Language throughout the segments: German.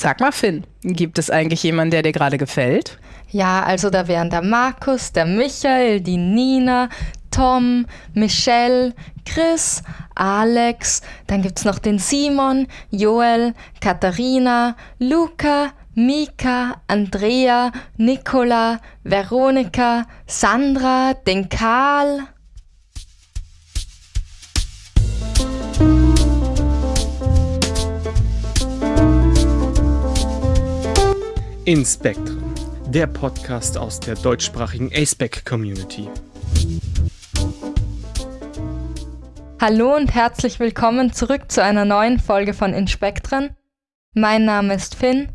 Sag mal, Finn, gibt es eigentlich jemanden, der dir gerade gefällt? Ja, also da wären der Markus, der Michael, die Nina, Tom, Michelle, Chris, Alex, dann gibt es noch den Simon, Joel, Katharina, Luca, Mika, Andrea, Nicola, Veronika, Sandra, den Karl. Inspektren, der Podcast aus der deutschsprachigen aceback Community. Hallo und herzlich willkommen zurück zu einer neuen Folge von Inspektren. Mein Name ist Finn.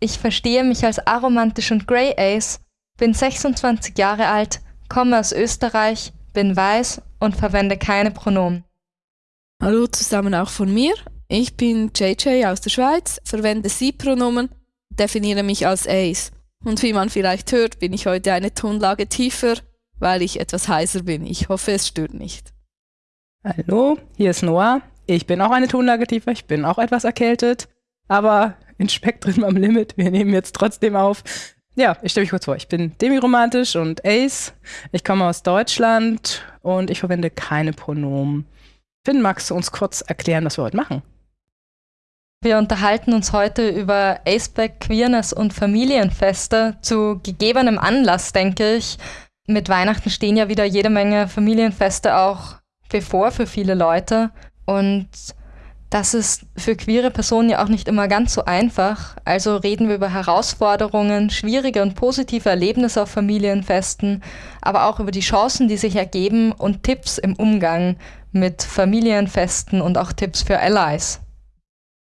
Ich verstehe mich als aromantisch und Grey Ace, bin 26 Jahre alt, komme aus Österreich, bin weiß und verwende keine Pronomen. Hallo zusammen auch von mir. Ich bin JJ aus der Schweiz, verwende Sie-Pronomen definiere mich als Ace. Und wie man vielleicht hört, bin ich heute eine Tonlage tiefer, weil ich etwas heiser bin. Ich hoffe, es stört nicht. Hallo, hier ist Noah. Ich bin auch eine Tonlage tiefer, ich bin auch etwas erkältet, aber in Spektrum am Limit. Wir nehmen jetzt trotzdem auf. Ja, ich stelle mich kurz vor. Ich bin demiromantisch und Ace. Ich komme aus Deutschland und ich verwende keine Pronomen. Finn, magst du uns kurz erklären, was wir heute machen? Wir unterhalten uns heute über Aceback, Queerness und Familienfeste zu gegebenem Anlass, denke ich. Mit Weihnachten stehen ja wieder jede Menge Familienfeste auch bevor für viele Leute. Und das ist für queere Personen ja auch nicht immer ganz so einfach. Also reden wir über Herausforderungen, schwierige und positive Erlebnisse auf Familienfesten, aber auch über die Chancen, die sich ergeben und Tipps im Umgang mit Familienfesten und auch Tipps für Allies.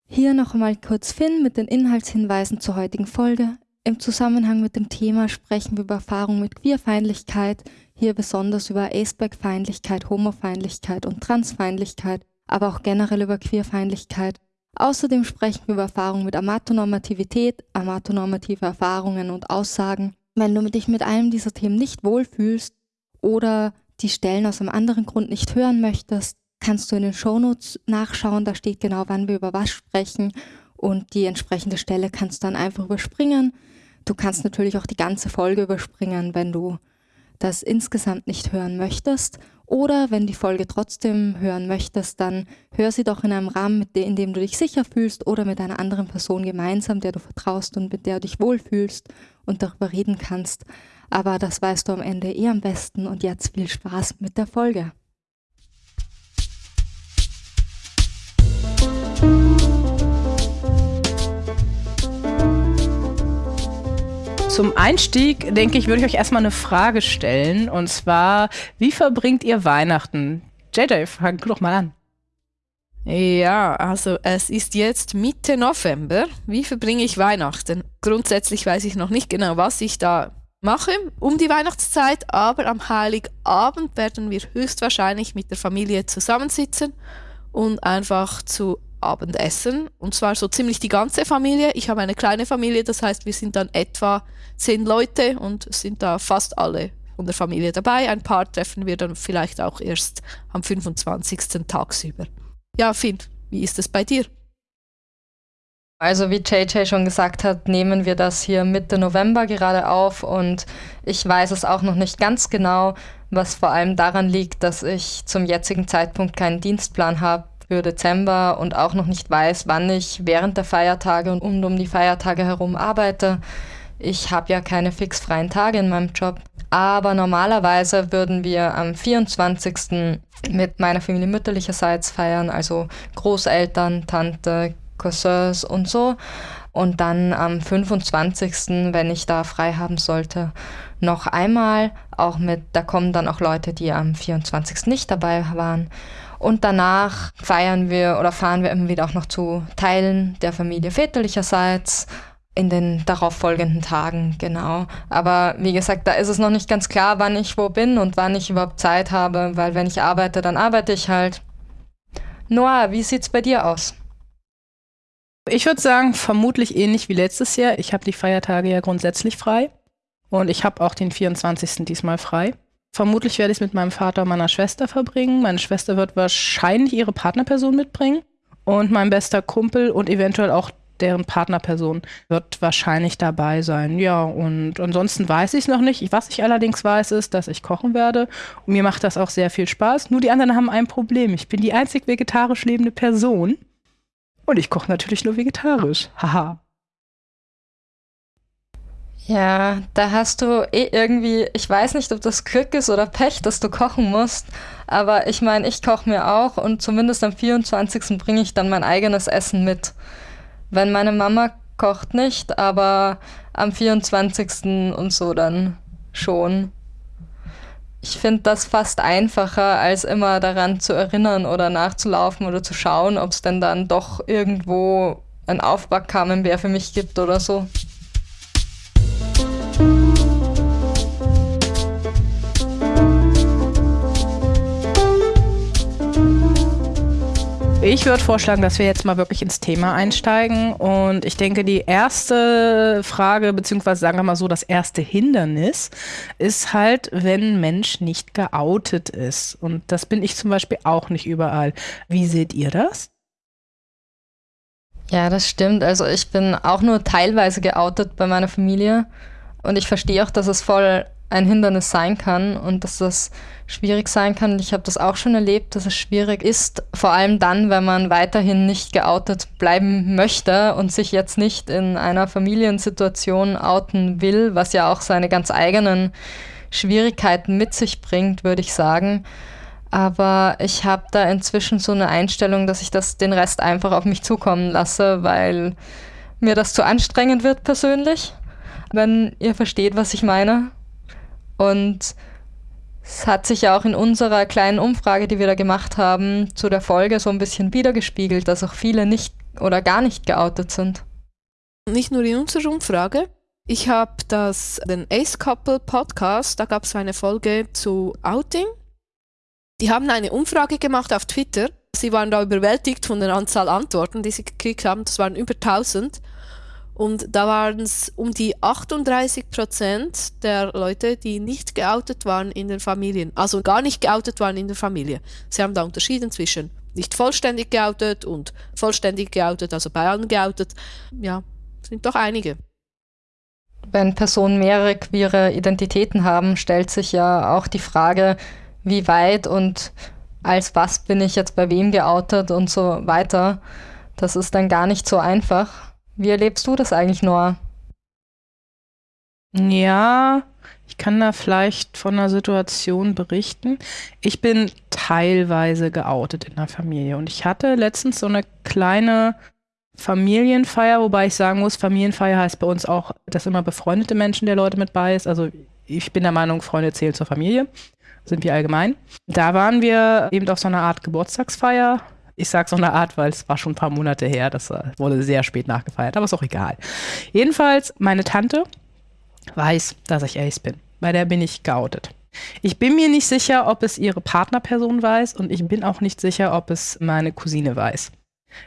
Hier noch einmal kurz Finn mit den Inhaltshinweisen zur heutigen Folge. Im Zusammenhang mit dem Thema sprechen wir über Erfahrungen mit Queerfeindlichkeit, hier besonders über Aceback-Feindlichkeit, Homofeindlichkeit und Transfeindlichkeit, aber auch generell über Queerfeindlichkeit. Außerdem sprechen wir über Erfahrungen mit Amatonormativität, amatonormative Erfahrungen und Aussagen. Wenn du dich mit einem dieser Themen nicht wohlfühlst oder die Stellen aus einem anderen Grund nicht hören möchtest, kannst du in den Shownotes nachschauen, da steht genau, wann wir über was sprechen und die entsprechende Stelle kannst du dann einfach überspringen. Du kannst natürlich auch die ganze Folge überspringen, wenn du das insgesamt nicht hören möchtest. Oder wenn die Folge trotzdem hören möchtest, dann hör sie doch in einem Rahmen, in dem du dich sicher fühlst oder mit einer anderen Person gemeinsam, der du vertraust und mit der du dich wohlfühlst und darüber reden kannst. Aber das weißt du am Ende eh am besten und jetzt viel Spaß mit der Folge. Zum Einstieg, denke ich, würde ich euch erstmal eine Frage stellen. Und zwar, wie verbringt ihr Weihnachten? JJ, fang doch mal an. Ja, also es ist jetzt Mitte November. Wie verbringe ich Weihnachten? Grundsätzlich weiß ich noch nicht genau, was ich da mache um die Weihnachtszeit, aber am Heiligabend werden wir höchstwahrscheinlich mit der Familie zusammensitzen und einfach zu Abendessen. Und zwar so ziemlich die ganze Familie. Ich habe eine kleine Familie, das heißt, wir sind dann etwa zehn Leute und sind da fast alle von der Familie dabei. Ein paar treffen wir dann vielleicht auch erst am 25. tagsüber. Ja, Finn, wie ist es bei dir? Also wie JJ schon gesagt hat, nehmen wir das hier Mitte November gerade auf und ich weiß es auch noch nicht ganz genau, was vor allem daran liegt, dass ich zum jetzigen Zeitpunkt keinen Dienstplan habe für Dezember und auch noch nicht weiß, wann ich während der Feiertage und um die Feiertage herum arbeite. Ich habe ja keine fix freien Tage in meinem Job. Aber normalerweise würden wir am 24. mit meiner Familie mütterlicherseits feiern, also Großeltern, Tante, Cousins und so. Und dann am 25., wenn ich da frei haben sollte, noch einmal, auch mit, da kommen dann auch Leute, die am 24. nicht dabei waren. Und danach feiern wir oder fahren wir immer wieder auch noch zu Teilen der Familie väterlicherseits in den darauffolgenden Tagen, genau. Aber wie gesagt, da ist es noch nicht ganz klar, wann ich wo bin und wann ich überhaupt Zeit habe, weil wenn ich arbeite, dann arbeite ich halt. Noah, wie sieht's bei dir aus? Ich würde sagen, vermutlich ähnlich wie letztes Jahr. Ich habe die Feiertage ja grundsätzlich frei und ich habe auch den 24. diesmal frei. Vermutlich werde ich es mit meinem Vater und meiner Schwester verbringen. Meine Schwester wird wahrscheinlich ihre Partnerperson mitbringen und mein bester Kumpel und eventuell auch deren Partnerperson wird wahrscheinlich dabei sein. Ja, und ansonsten weiß ich es noch nicht. Was ich allerdings weiß, ist, dass ich kochen werde. Und mir macht das auch sehr viel Spaß. Nur die anderen haben ein Problem. Ich bin die einzig vegetarisch lebende Person. Und ich koche natürlich nur vegetarisch. Haha. Ja, da hast du eh irgendwie, ich weiß nicht, ob das Glück ist oder Pech, dass du kochen musst, aber ich meine, ich koche mir auch und zumindest am 24. bringe ich dann mein eigenes Essen mit. Wenn meine Mama kocht nicht, aber am 24. und so dann schon. Ich finde das fast einfacher, als immer daran zu erinnern oder nachzulaufen oder zu schauen, ob es denn dann doch irgendwo ein Aufbackkamen für mich gibt oder so. Ich würde vorschlagen, dass wir jetzt mal wirklich ins Thema einsteigen. Und ich denke, die erste Frage, beziehungsweise sagen wir mal so, das erste Hindernis ist halt, wenn Mensch nicht geoutet ist. Und das bin ich zum Beispiel auch nicht überall. Wie seht ihr das? Ja, das stimmt. Also ich bin auch nur teilweise geoutet bei meiner Familie. Und ich verstehe auch, dass es voll ein Hindernis sein kann und dass das schwierig sein kann. Ich habe das auch schon erlebt, dass es schwierig ist, vor allem dann, wenn man weiterhin nicht geoutet bleiben möchte und sich jetzt nicht in einer Familiensituation outen will, was ja auch seine ganz eigenen Schwierigkeiten mit sich bringt, würde ich sagen. Aber ich habe da inzwischen so eine Einstellung, dass ich das den Rest einfach auf mich zukommen lasse, weil mir das zu anstrengend wird persönlich, wenn ihr versteht, was ich meine. Und es hat sich ja auch in unserer kleinen Umfrage, die wir da gemacht haben, zu der Folge so ein bisschen wiedergespiegelt, dass auch viele nicht oder gar nicht geoutet sind. Nicht nur in unserer Umfrage. Ich habe das den Ace Couple Podcast, da gab es eine Folge zu Outing. Die haben eine Umfrage gemacht auf Twitter. Sie waren da überwältigt von der Anzahl Antworten, die sie gekriegt haben. Das waren über 1000. Und da waren es um die 38 Prozent der Leute, die nicht geoutet waren in den Familien, also gar nicht geoutet waren in der Familie. Sie haben da unterschieden zwischen nicht vollständig geoutet und vollständig geoutet, also bei allen geoutet. Ja, sind doch einige. Wenn Personen mehrere queere Identitäten haben, stellt sich ja auch die Frage, wie weit und als was bin ich jetzt bei wem geoutet und so weiter. Das ist dann gar nicht so einfach. Wie erlebst du das eigentlich, Noah? Ja, ich kann da vielleicht von einer Situation berichten. Ich bin teilweise geoutet in der Familie und ich hatte letztens so eine kleine Familienfeier, wobei ich sagen muss, Familienfeier heißt bei uns auch, dass immer befreundete Menschen der Leute mit bei ist. Also ich bin der Meinung, Freunde zählen zur Familie, sind wir allgemein. Da waren wir eben auf so einer Art Geburtstagsfeier ich sage so eine Art, weil es war schon ein paar Monate her, das äh, wurde sehr spät nachgefeiert, aber ist auch egal. Jedenfalls, meine Tante weiß, dass ich Ace bin. Bei der bin ich geoutet. Ich bin mir nicht sicher, ob es ihre Partnerperson weiß und ich bin auch nicht sicher, ob es meine Cousine weiß.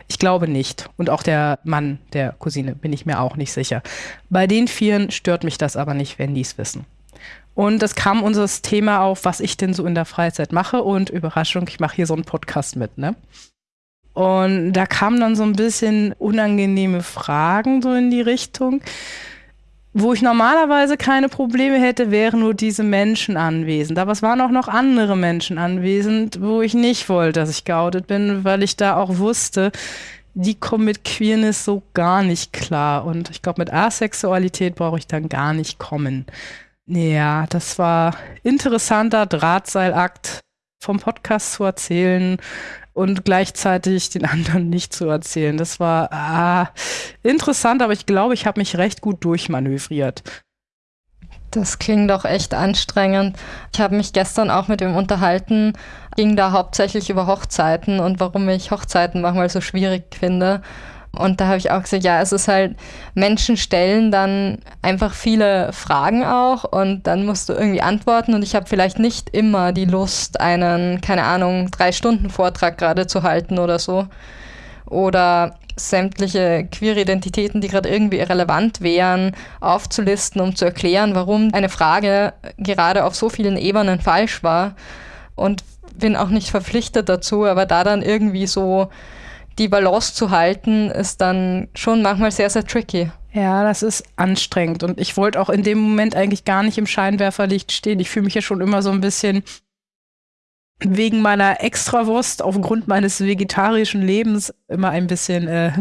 Ich glaube nicht. Und auch der Mann der Cousine bin ich mir auch nicht sicher. Bei den Vieren stört mich das aber nicht, wenn die es wissen. Und es kam unser Thema auf, was ich denn so in der Freizeit mache. Und Überraschung, ich mache hier so einen Podcast mit, ne? Und da kamen dann so ein bisschen unangenehme Fragen so in die Richtung. Wo ich normalerweise keine Probleme hätte, wären nur diese Menschen anwesend. Aber es waren auch noch andere Menschen anwesend, wo ich nicht wollte, dass ich geoutet bin, weil ich da auch wusste, die kommen mit Queerness so gar nicht klar. Und ich glaube, mit Asexualität brauche ich dann gar nicht kommen. Ja, das war interessanter Drahtseilakt vom Podcast zu erzählen und gleichzeitig den anderen nicht zu erzählen. Das war ah, interessant, aber ich glaube, ich habe mich recht gut durchmanövriert. Das klingt doch echt anstrengend. Ich habe mich gestern auch mit ihm unterhalten, ging da hauptsächlich über Hochzeiten und warum ich Hochzeiten manchmal so schwierig finde. Und da habe ich auch gesagt, ja, es ist halt, Menschen stellen dann einfach viele Fragen auch und dann musst du irgendwie antworten und ich habe vielleicht nicht immer die Lust, einen, keine Ahnung, drei Stunden Vortrag gerade zu halten oder so. Oder sämtliche queere Identitäten, die gerade irgendwie irrelevant wären, aufzulisten, um zu erklären, warum eine Frage gerade auf so vielen Ebenen falsch war. Und bin auch nicht verpflichtet dazu, aber da dann irgendwie so die Balance zu halten, ist dann schon manchmal sehr, sehr tricky. Ja, das ist anstrengend. Und ich wollte auch in dem Moment eigentlich gar nicht im Scheinwerferlicht stehen. Ich fühle mich ja schon immer so ein bisschen wegen meiner Extrawurst aufgrund meines vegetarischen Lebens immer ein bisschen, äh,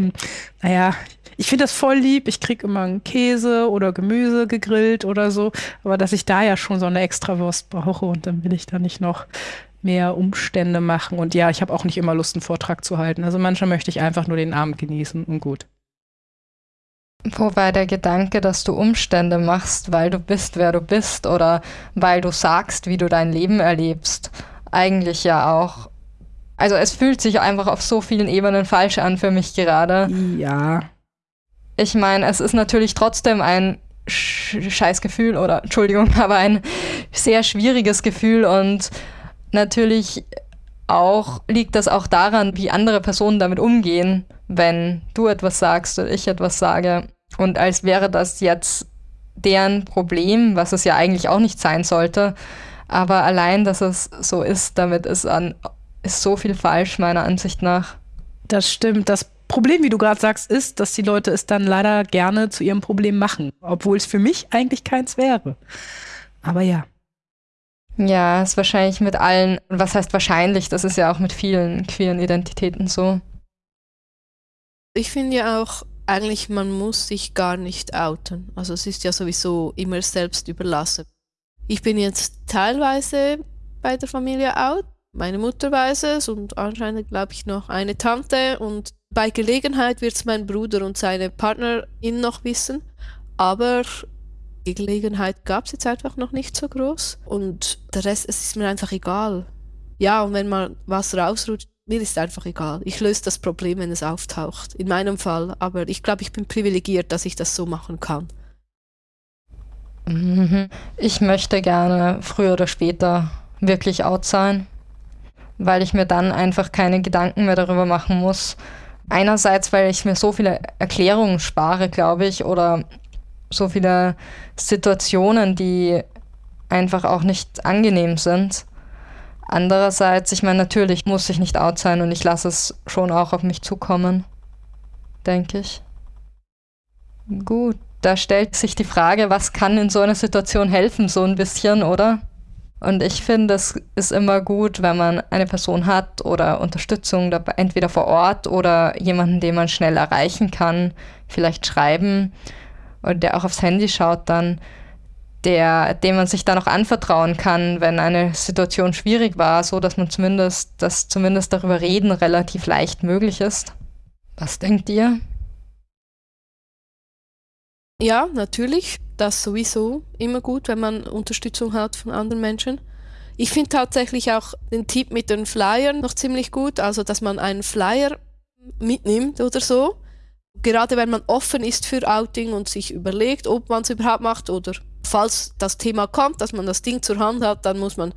naja, ich finde das voll lieb. Ich kriege immer einen Käse oder Gemüse gegrillt oder so. Aber dass ich da ja schon so eine Extrawurst brauche und dann will ich da nicht noch mehr Umstände machen. Und ja, ich habe auch nicht immer Lust, einen Vortrag zu halten. Also manchmal möchte ich einfach nur den Abend genießen und gut. Wobei der Gedanke, dass du Umstände machst, weil du bist, wer du bist oder weil du sagst, wie du dein Leben erlebst, eigentlich ja auch. Also es fühlt sich einfach auf so vielen Ebenen falsch an für mich gerade. Ja. Ich meine, es ist natürlich trotzdem ein Scheißgefühl oder Entschuldigung, aber ein sehr schwieriges Gefühl und natürlich auch liegt das auch daran, wie andere Personen damit umgehen, wenn du etwas sagst oder ich etwas sage. Und als wäre das jetzt deren Problem, was es ja eigentlich auch nicht sein sollte. Aber allein, dass es so ist, damit ist, an, ist so viel falsch, meiner Ansicht nach. Das stimmt. Das Problem, wie du gerade sagst, ist, dass die Leute es dann leider gerne zu ihrem Problem machen, obwohl es für mich eigentlich keins wäre. Aber ja. Ja, ist wahrscheinlich mit allen, was heißt wahrscheinlich, das ist ja auch mit vielen queeren Identitäten so. Ich finde ja auch, eigentlich man muss sich gar nicht outen. Also es ist ja sowieso immer selbst überlassen. Ich bin jetzt teilweise bei der Familie out. Meine Mutter weiß es und anscheinend glaube ich noch eine Tante und bei Gelegenheit wird es mein Bruder und seine Partnerin noch wissen. Aber Gelegenheit gab es jetzt einfach noch nicht so groß. Und der Rest, es ist mir einfach egal. Ja, und wenn mal was rausrutscht, mir ist einfach egal. Ich löse das Problem, wenn es auftaucht. In meinem Fall. Aber ich glaube, ich bin privilegiert, dass ich das so machen kann. Mhm. Ich möchte gerne früher oder später wirklich out sein, weil ich mir dann einfach keine Gedanken mehr darüber machen muss. Einerseits, weil ich mir so viele Erklärungen spare, glaube ich, oder so viele Situationen, die einfach auch nicht angenehm sind. Andererseits, ich meine, natürlich muss ich nicht out sein und ich lasse es schon auch auf mich zukommen, denke ich. Gut, da stellt sich die Frage, was kann in so einer Situation helfen, so ein bisschen, oder? Und ich finde, es ist immer gut, wenn man eine Person hat oder Unterstützung entweder vor Ort oder jemanden, den man schnell erreichen kann, vielleicht schreiben und der auch aufs Handy schaut dann, der, dem man sich dann auch anvertrauen kann, wenn eine Situation schwierig war, so dass man zumindest, dass zumindest darüber reden relativ leicht möglich ist. Was denkt ihr? Ja, natürlich. Das sowieso immer gut, wenn man Unterstützung hat von anderen Menschen. Ich finde tatsächlich auch den Tipp mit den Flyern noch ziemlich gut, also dass man einen Flyer mitnimmt oder so gerade wenn man offen ist für Outing und sich überlegt, ob man es überhaupt macht oder falls das Thema kommt, dass man das Ding zur Hand hat, dann muss man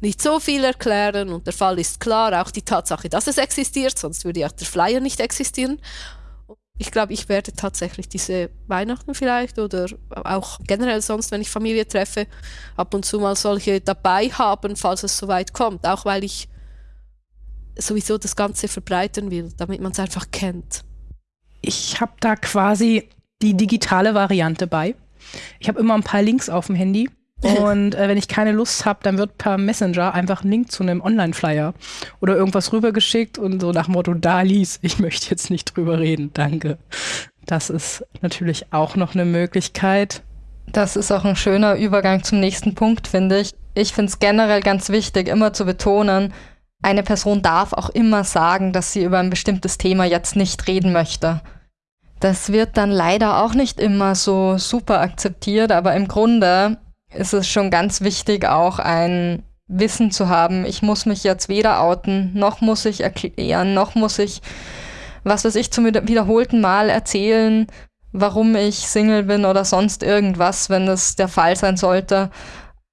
nicht so viel erklären und der Fall ist klar, auch die Tatsache, dass es existiert, sonst würde ja der Flyer nicht existieren. Ich glaube, ich werde tatsächlich diese Weihnachten vielleicht oder auch generell sonst, wenn ich Familie treffe, ab und zu mal solche dabei haben, falls es soweit kommt, auch weil ich sowieso das Ganze verbreiten will, damit man es einfach kennt ich habe da quasi die digitale Variante bei. Ich habe immer ein paar Links auf dem Handy. Und äh, wenn ich keine Lust habe, dann wird per Messenger einfach ein Link zu einem Online-Flyer oder irgendwas rübergeschickt und so nach dem Motto, da lies, ich möchte jetzt nicht drüber reden, danke. Das ist natürlich auch noch eine Möglichkeit. Das ist auch ein schöner Übergang zum nächsten Punkt, finde ich. Ich finde es generell ganz wichtig, immer zu betonen, eine Person darf auch immer sagen, dass sie über ein bestimmtes Thema jetzt nicht reden möchte. Das wird dann leider auch nicht immer so super akzeptiert, aber im Grunde ist es schon ganz wichtig, auch ein Wissen zu haben. Ich muss mich jetzt weder outen, noch muss ich erklären, noch muss ich, was weiß ich, zum wiederholten Mal erzählen, warum ich Single bin oder sonst irgendwas, wenn das der Fall sein sollte.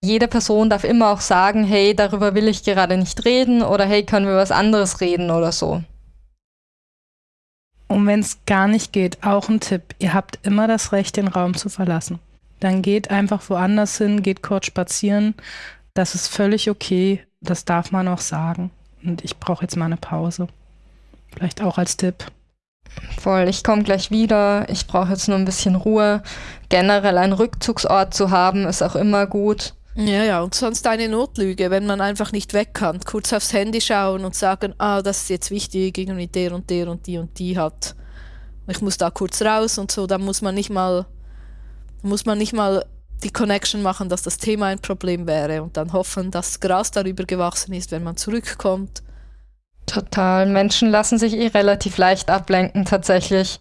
Jede Person darf immer auch sagen, hey, darüber will ich gerade nicht reden oder hey, können wir was anderes reden oder so. Und wenn es gar nicht geht, auch ein Tipp, ihr habt immer das Recht, den Raum zu verlassen. Dann geht einfach woanders hin, geht kurz spazieren. Das ist völlig okay. Das darf man auch sagen. Und ich brauche jetzt mal eine Pause. Vielleicht auch als Tipp. Voll, ich komme gleich wieder. Ich brauche jetzt nur ein bisschen Ruhe. Generell einen Rückzugsort zu haben, ist auch immer gut. Ja, ja, und sonst eine Notlüge, wenn man einfach nicht weg kann. Kurz aufs Handy schauen und sagen, ah, das ist jetzt wichtig, irgendwie der und der und die und die hat. Ich muss da kurz raus und so, dann muss man nicht mal, muss man nicht mal die Connection machen, dass das Thema ein Problem wäre und dann hoffen, dass Gras darüber gewachsen ist, wenn man zurückkommt. Total. Menschen lassen sich eh relativ leicht ablenken, tatsächlich.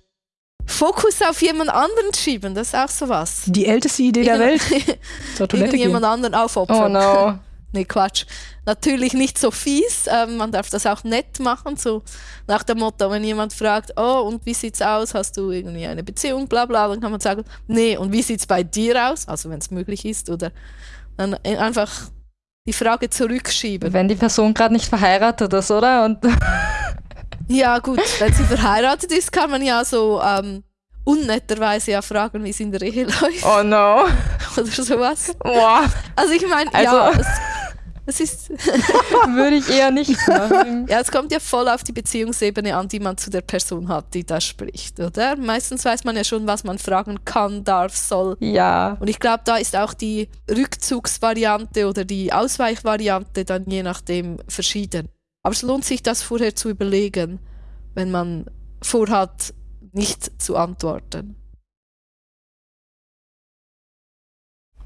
Fokus auf jemand anderen schieben, das ist auch sowas. Die älteste Idee der Welt. Zur Toilette gehen. jemand anderen aufopfern. Oh no. nee, Quatsch. Natürlich nicht so fies, ähm, man darf das auch nett machen, so nach dem Motto, wenn jemand fragt, oh, und wie sieht's aus, hast du irgendwie eine Beziehung, bla bla, dann kann man sagen, nee, und wie sieht's bei dir aus, also wenn es möglich ist, oder dann einfach die Frage zurückschieben. Wenn die Person gerade nicht verheiratet ist, oder? Und ja, gut, wenn sie verheiratet ist, kann man ja so ähm, unnetterweise ja fragen, wie es in der Ehe läuft. Oh no. Oder sowas. Wow. Also ich meine, Also- ja, es, es ist. Würde ich eher nicht machen. Ja, es kommt ja voll auf die Beziehungsebene an, die man zu der Person hat, die da spricht, oder? Meistens weiß man ja schon, was man fragen kann, darf, soll. Ja. Und ich glaube, da ist auch die Rückzugsvariante oder die Ausweichvariante dann je nachdem verschieden. Aber es lohnt sich, das vorher zu überlegen, wenn man vorhat, nicht zu antworten.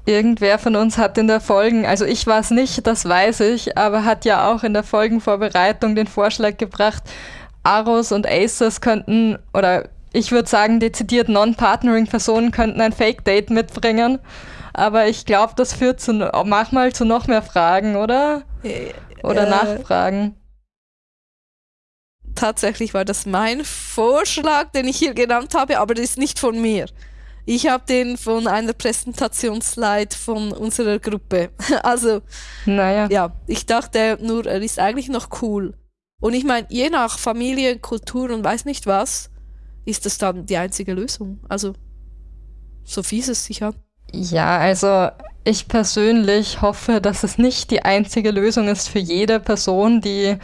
Irgendwer von uns hat in der Folgen, also ich war es nicht, das weiß ich, aber hat ja auch in der Folgenvorbereitung den Vorschlag gebracht, Aros und Aces könnten, oder ich würde sagen, dezidiert Non-Partnering-Personen könnten ein Fake-Date mitbringen. Aber ich glaube, das führt zu, manchmal zu noch mehr Fragen, oder? Oder Äh, Nachfragen. Tatsächlich war das mein Vorschlag, den ich hier genannt habe, aber das ist nicht von mir. Ich habe den von einer Präsentationsslide von unserer Gruppe. Also Naja. ja, ich dachte nur, er ist eigentlich noch cool. Und ich meine, je nach Familie, Kultur und weiß nicht was, ist das dann die einzige Lösung. Also, so fies es sich an. Ja, also ich persönlich hoffe, dass es nicht die einzige Lösung ist für jede Person, die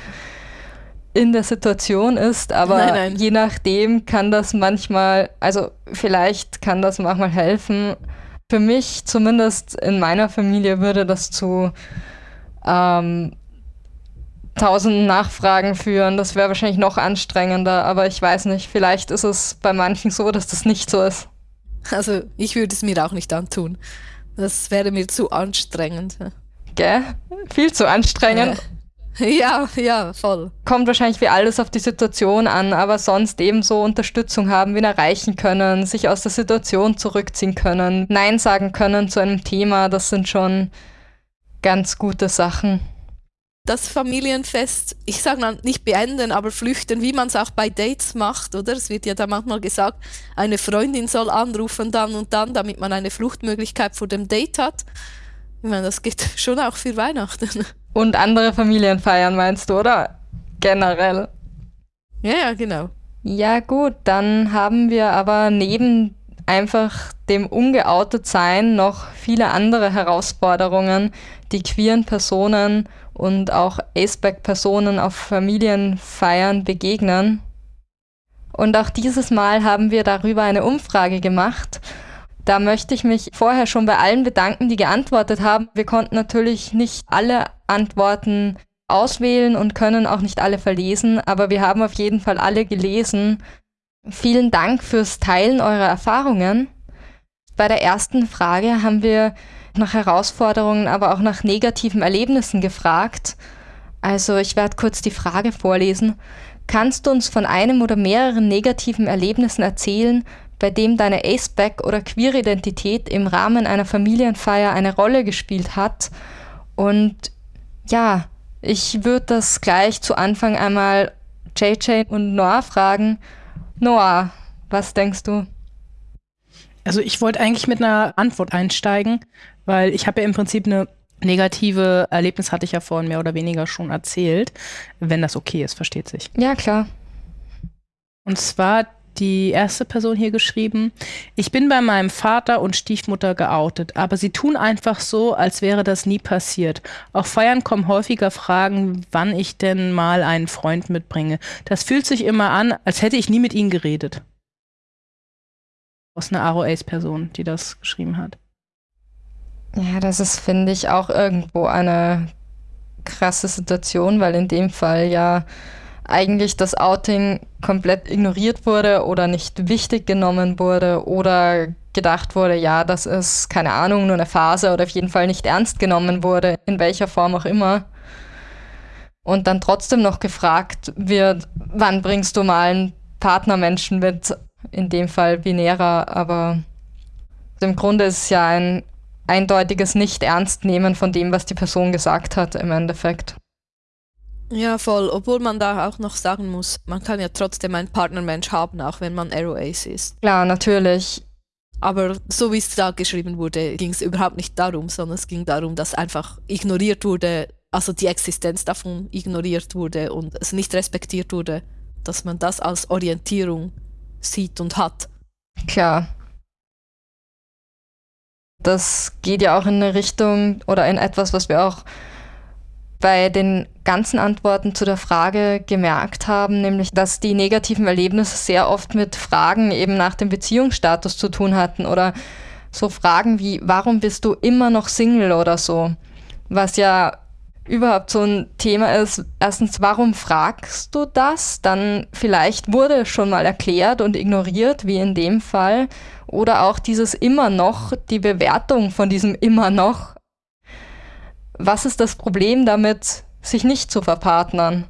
in der Situation ist, aber Nein, nein. je nachdem kann das manchmal, also vielleicht kann das manchmal helfen. Für mich, zumindest in meiner Familie, würde das zu ähm, tausend Nachfragen führen. Das wäre wahrscheinlich noch anstrengender, aber ich weiß nicht, vielleicht ist es bei manchen so, dass das nicht so ist. Also, ich würde es mir auch nicht antun. Das wäre mir zu anstrengend. Gell? Viel zu anstrengend. Ja, ja, voll. kommt wahrscheinlich wie alles auf die Situation an, aber sonst ebenso Unterstützung haben, wen erreichen können, sich aus der Situation zurückziehen können, Nein sagen können zu einem Thema, das sind schon ganz gute Sachen. Das Familienfest, ich sage mal nicht beenden, aber flüchten, wie man es auch bei Dates macht, oder? Es wird ja da manchmal gesagt, eine Freundin soll anrufen dann und dann, damit man eine Fluchtmöglichkeit vor dem Date hat. Ich meine, das geht schon auch für Weihnachten. Und andere Familienfeiern meinst du, oder? Generell. Ja, ja, genau. Ja gut, dann haben wir aber neben einfach dem ungeoutet sein noch viele andere Herausforderungen, die queeren Personen und auch Aceback-Personen auf Familienfeiern begegnen. Und auch dieses Mal haben wir darüber eine Umfrage gemacht. Da möchte ich mich vorher schon bei allen bedanken, die geantwortet haben. Wir konnten natürlich nicht alle Antworten auswählen und können auch nicht alle verlesen, aber wir haben auf jeden Fall alle gelesen. Vielen Dank fürs Teilen eurer Erfahrungen. Bei der ersten Frage haben wir nach Herausforderungen, aber auch nach negativen Erlebnissen gefragt. Also ich werde kurz die Frage vorlesen. Kannst du uns von einem oder mehreren negativen Erlebnissen erzählen, bei dem deine Aceback- oder Queer-Identität im Rahmen einer Familienfeier eine Rolle gespielt hat? Und ja, ich würde das gleich zu Anfang einmal JJ und Noah fragen. Noah, was denkst du? Also ich wollte eigentlich mit einer Antwort einsteigen, weil ich habe ja im Prinzip eine negative Erlebnis hatte ich ja vorhin mehr oder weniger schon erzählt, wenn das okay ist, versteht sich. Ja, klar. Und zwar die erste Person hier geschrieben, ich bin bei meinem Vater und Stiefmutter geoutet, aber sie tun einfach so, als wäre das nie passiert. Auf Feiern kommen häufiger Fragen, wann ich denn mal einen Freund mitbringe. Das fühlt sich immer an, als hätte ich nie mit ihnen geredet. Aus einer Aro-Ace-Person, die das geschrieben hat. Ja, das ist, finde ich, auch irgendwo eine krasse Situation, weil in dem Fall ja eigentlich das Outing komplett ignoriert wurde oder nicht wichtig genommen wurde oder gedacht wurde, ja, das ist keine Ahnung, nur eine Phase oder auf jeden Fall nicht ernst genommen wurde, in welcher Form auch immer. Und dann trotzdem noch gefragt wird, wann bringst du mal einen Partnermenschen mit, in dem Fall binärer, aber im Grunde ist es ja ein eindeutiges Nicht-Ernst-Nehmen von dem, was die Person gesagt hat im Endeffekt. Ja, voll. Obwohl man da auch noch sagen muss, man kann ja trotzdem einen Partnermensch haben, auch wenn man Arrow Ace ist. Klar, natürlich. Aber so wie es da geschrieben wurde, ging es überhaupt nicht darum, sondern es ging darum, dass einfach ignoriert wurde, also die Existenz davon ignoriert wurde und es nicht respektiert wurde, dass man das als Orientierung sieht und hat. Klar. Das geht ja auch in eine Richtung oder in etwas, was wir auch bei den ganzen Antworten zu der Frage gemerkt haben, nämlich dass die negativen Erlebnisse sehr oft mit Fragen eben nach dem Beziehungsstatus zu tun hatten oder so Fragen wie, warum bist du immer noch Single oder so, was ja überhaupt so ein Thema ist. Erstens, warum fragst du das? Dann vielleicht wurde schon mal erklärt und ignoriert, wie in dem Fall. Oder auch dieses immer noch, die Bewertung von diesem immer noch was ist das Problem damit, sich nicht zu verpartnern,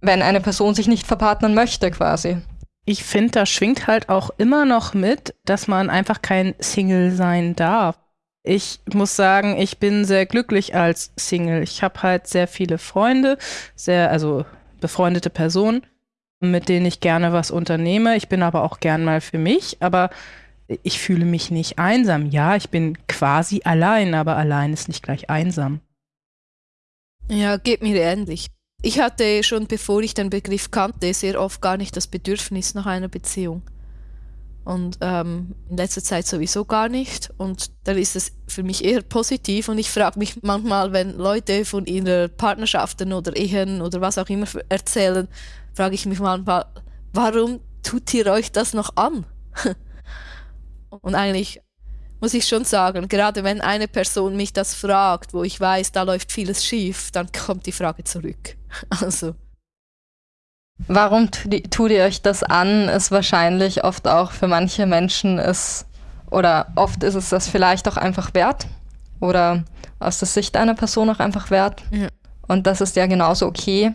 wenn eine Person sich nicht verpartnern möchte quasi? Ich finde, da schwingt halt auch immer noch mit, dass man einfach kein Single sein darf. Ich muss sagen, ich bin sehr glücklich als Single. Ich habe halt sehr viele Freunde, sehr, also befreundete Personen, mit denen ich gerne was unternehme. Ich bin aber auch gern mal für mich, aber ich fühle mich nicht einsam. Ja, ich bin quasi allein, aber allein ist nicht gleich einsam. Ja, geht mir ähnlich. Ich hatte schon, bevor ich den Begriff kannte, sehr oft gar nicht das Bedürfnis nach einer Beziehung. Und ähm, in letzter Zeit sowieso gar nicht. Und dann ist es für mich eher positiv. Und ich frage mich manchmal, wenn Leute von ihren Partnerschaften oder Ehen oder was auch immer erzählen, frage ich mich manchmal, warum tut ihr euch das noch an? Und eigentlich muss ich schon sagen, gerade wenn eine Person mich das fragt, wo ich weiß, da läuft vieles schief, dann kommt die Frage zurück. Also. Warum tut ihr euch das an, ist wahrscheinlich oft auch für manche Menschen ist, oder oft ist es das vielleicht auch einfach wert oder aus der Sicht einer Person auch einfach wert. Ja. Und das ist ja genauso okay.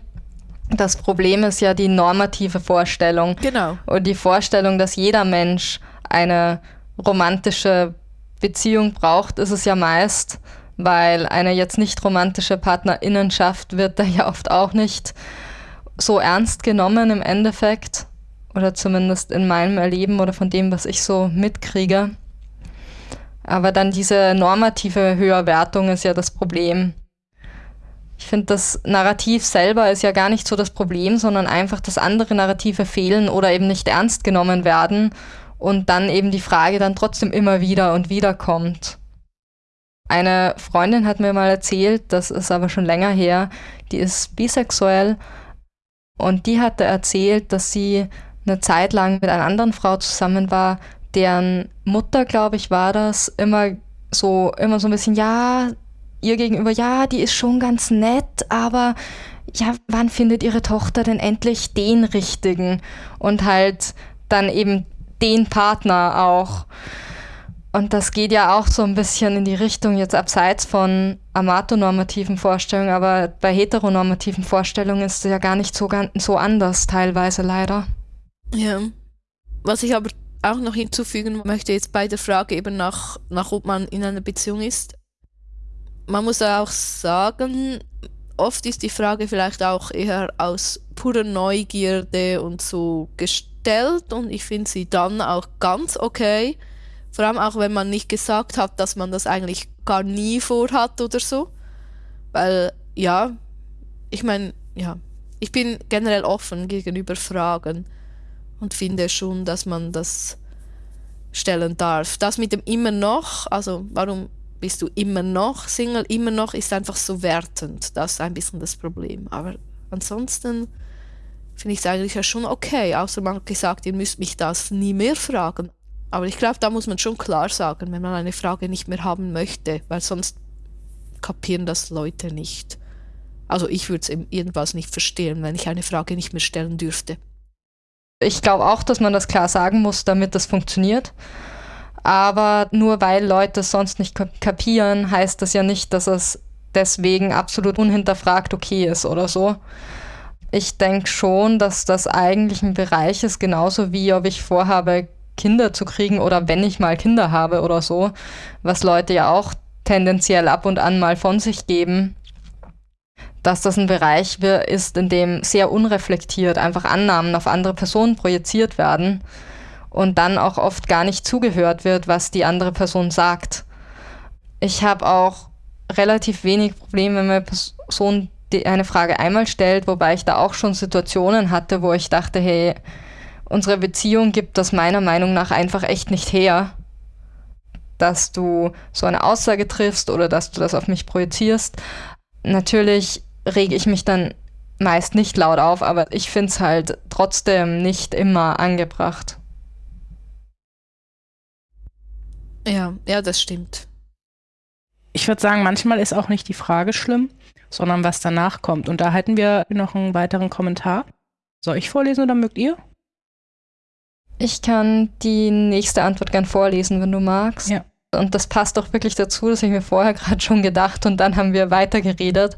Das Problem ist ja die normative Vorstellung. Genau. Und die Vorstellung, dass jeder Mensch eine romantische Beziehung braucht, ist es ja meist, weil eine jetzt nicht romantische Partnerinnenschaft wird da ja oft auch nicht so ernst genommen im Endeffekt oder zumindest in meinem Erleben oder von dem, was ich so mitkriege. Aber dann diese normative Höherwertung ist ja das Problem. Ich finde, das Narrativ selber ist ja gar nicht so das Problem, sondern einfach, dass andere Narrative fehlen oder eben nicht ernst genommen werden und dann eben die Frage dann trotzdem immer wieder und wieder kommt. Eine Freundin hat mir mal erzählt, das ist aber schon länger her, die ist bisexuell und die hatte erzählt, dass sie eine Zeit lang mit einer anderen Frau zusammen war, deren Mutter, glaube ich, war das, immer so, immer so ein bisschen, ja, ihr gegenüber, ja, die ist schon ganz nett, aber ja, wann findet ihre Tochter denn endlich den richtigen? Und halt dann eben den Partner auch. Und das geht ja auch so ein bisschen in die Richtung jetzt abseits von amatonormativen Vorstellungen, aber bei heteronormativen Vorstellungen ist es ja gar nicht so, so anders teilweise leider. Ja. Was ich aber auch noch hinzufügen möchte jetzt bei der Frage eben nach, nach ob man in einer Beziehung ist. Man muss auch sagen, oft ist die Frage vielleicht auch eher aus purer Neugierde und so gestellt gestellt und ich finde sie dann auch ganz okay. Vor allem auch, wenn man nicht gesagt hat, dass man das eigentlich gar nie vorhat oder so. Weil, ja, ich meine, ja, ich bin generell offen gegenüber Fragen. und finde schon, dass man das stellen darf. Das mit dem immer noch, also warum bist du immer noch Single, immer noch ist einfach so wertend. Das ist ein bisschen das Problem. Aber ansonsten finde ich es eigentlich ja schon okay, außer man hat gesagt, ihr müsst mich das nie mehr fragen. Aber ich glaube, da muss man schon klar sagen, wenn man eine Frage nicht mehr haben möchte, weil sonst kapieren das Leute nicht. Also ich würde es irgendwas nicht verstehen, wenn ich eine Frage nicht mehr stellen dürfte. Ich glaube auch, dass man das klar sagen muss, damit das funktioniert. Aber nur weil Leute es sonst nicht kapieren, heißt das ja nicht, dass es deswegen absolut unhinterfragt okay ist oder so. Ich denke schon, dass das eigentlich ein Bereich ist, genauso wie ob ich vorhabe, Kinder zu kriegen oder wenn ich mal Kinder habe oder so, was Leute ja auch tendenziell ab und an mal von sich geben, dass das ein Bereich ist, in dem sehr unreflektiert einfach Annahmen auf andere Personen projiziert werden und dann auch oft gar nicht zugehört wird, was die andere Person sagt. Ich habe auch relativ wenig Probleme, wenn eine Person eine Frage einmal stellt, wobei ich da auch schon Situationen hatte, wo ich dachte, hey, unsere Beziehung gibt das meiner Meinung nach einfach echt nicht her, dass du so eine Aussage triffst oder dass du das auf mich projizierst. Natürlich rege ich mich dann meist nicht laut auf, aber ich finde es halt trotzdem nicht immer angebracht. Ja, ja, das stimmt. Ich würde sagen, manchmal ist auch nicht die Frage schlimm, sondern was danach kommt. Und da hätten wir noch einen weiteren Kommentar. Soll ich vorlesen oder mögt ihr? Ich kann die nächste Antwort gern vorlesen, wenn du magst. Ja. Und das passt auch wirklich dazu, das habe ich mir vorher gerade schon gedacht und dann haben wir weitergeredet.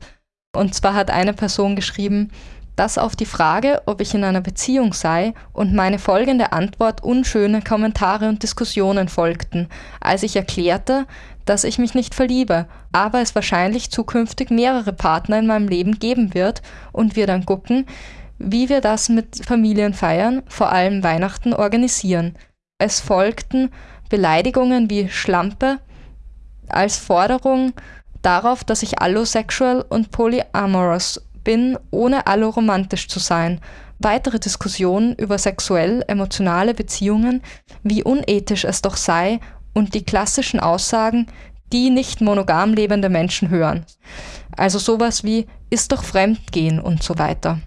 Und zwar hat eine Person geschrieben, das auf die Frage, ob ich in einer Beziehung sei, und meine folgende Antwort unschöne Kommentare und Diskussionen folgten, als ich erklärte, dass ich mich nicht verliebe, aber es wahrscheinlich zukünftig mehrere Partner in meinem Leben geben wird und wir dann gucken, wie wir das mit Familienfeiern, vor allem Weihnachten, organisieren. Es folgten Beleidigungen wie Schlampe als Forderung darauf, dass ich allosexual und polyamorous bin, ohne alloromantisch zu sein. Weitere Diskussionen über sexuell-emotionale Beziehungen, wie unethisch es doch sei und die klassischen Aussagen, die nicht monogam lebende Menschen hören. Also sowas wie ist doch Fremdgehen und so weiter.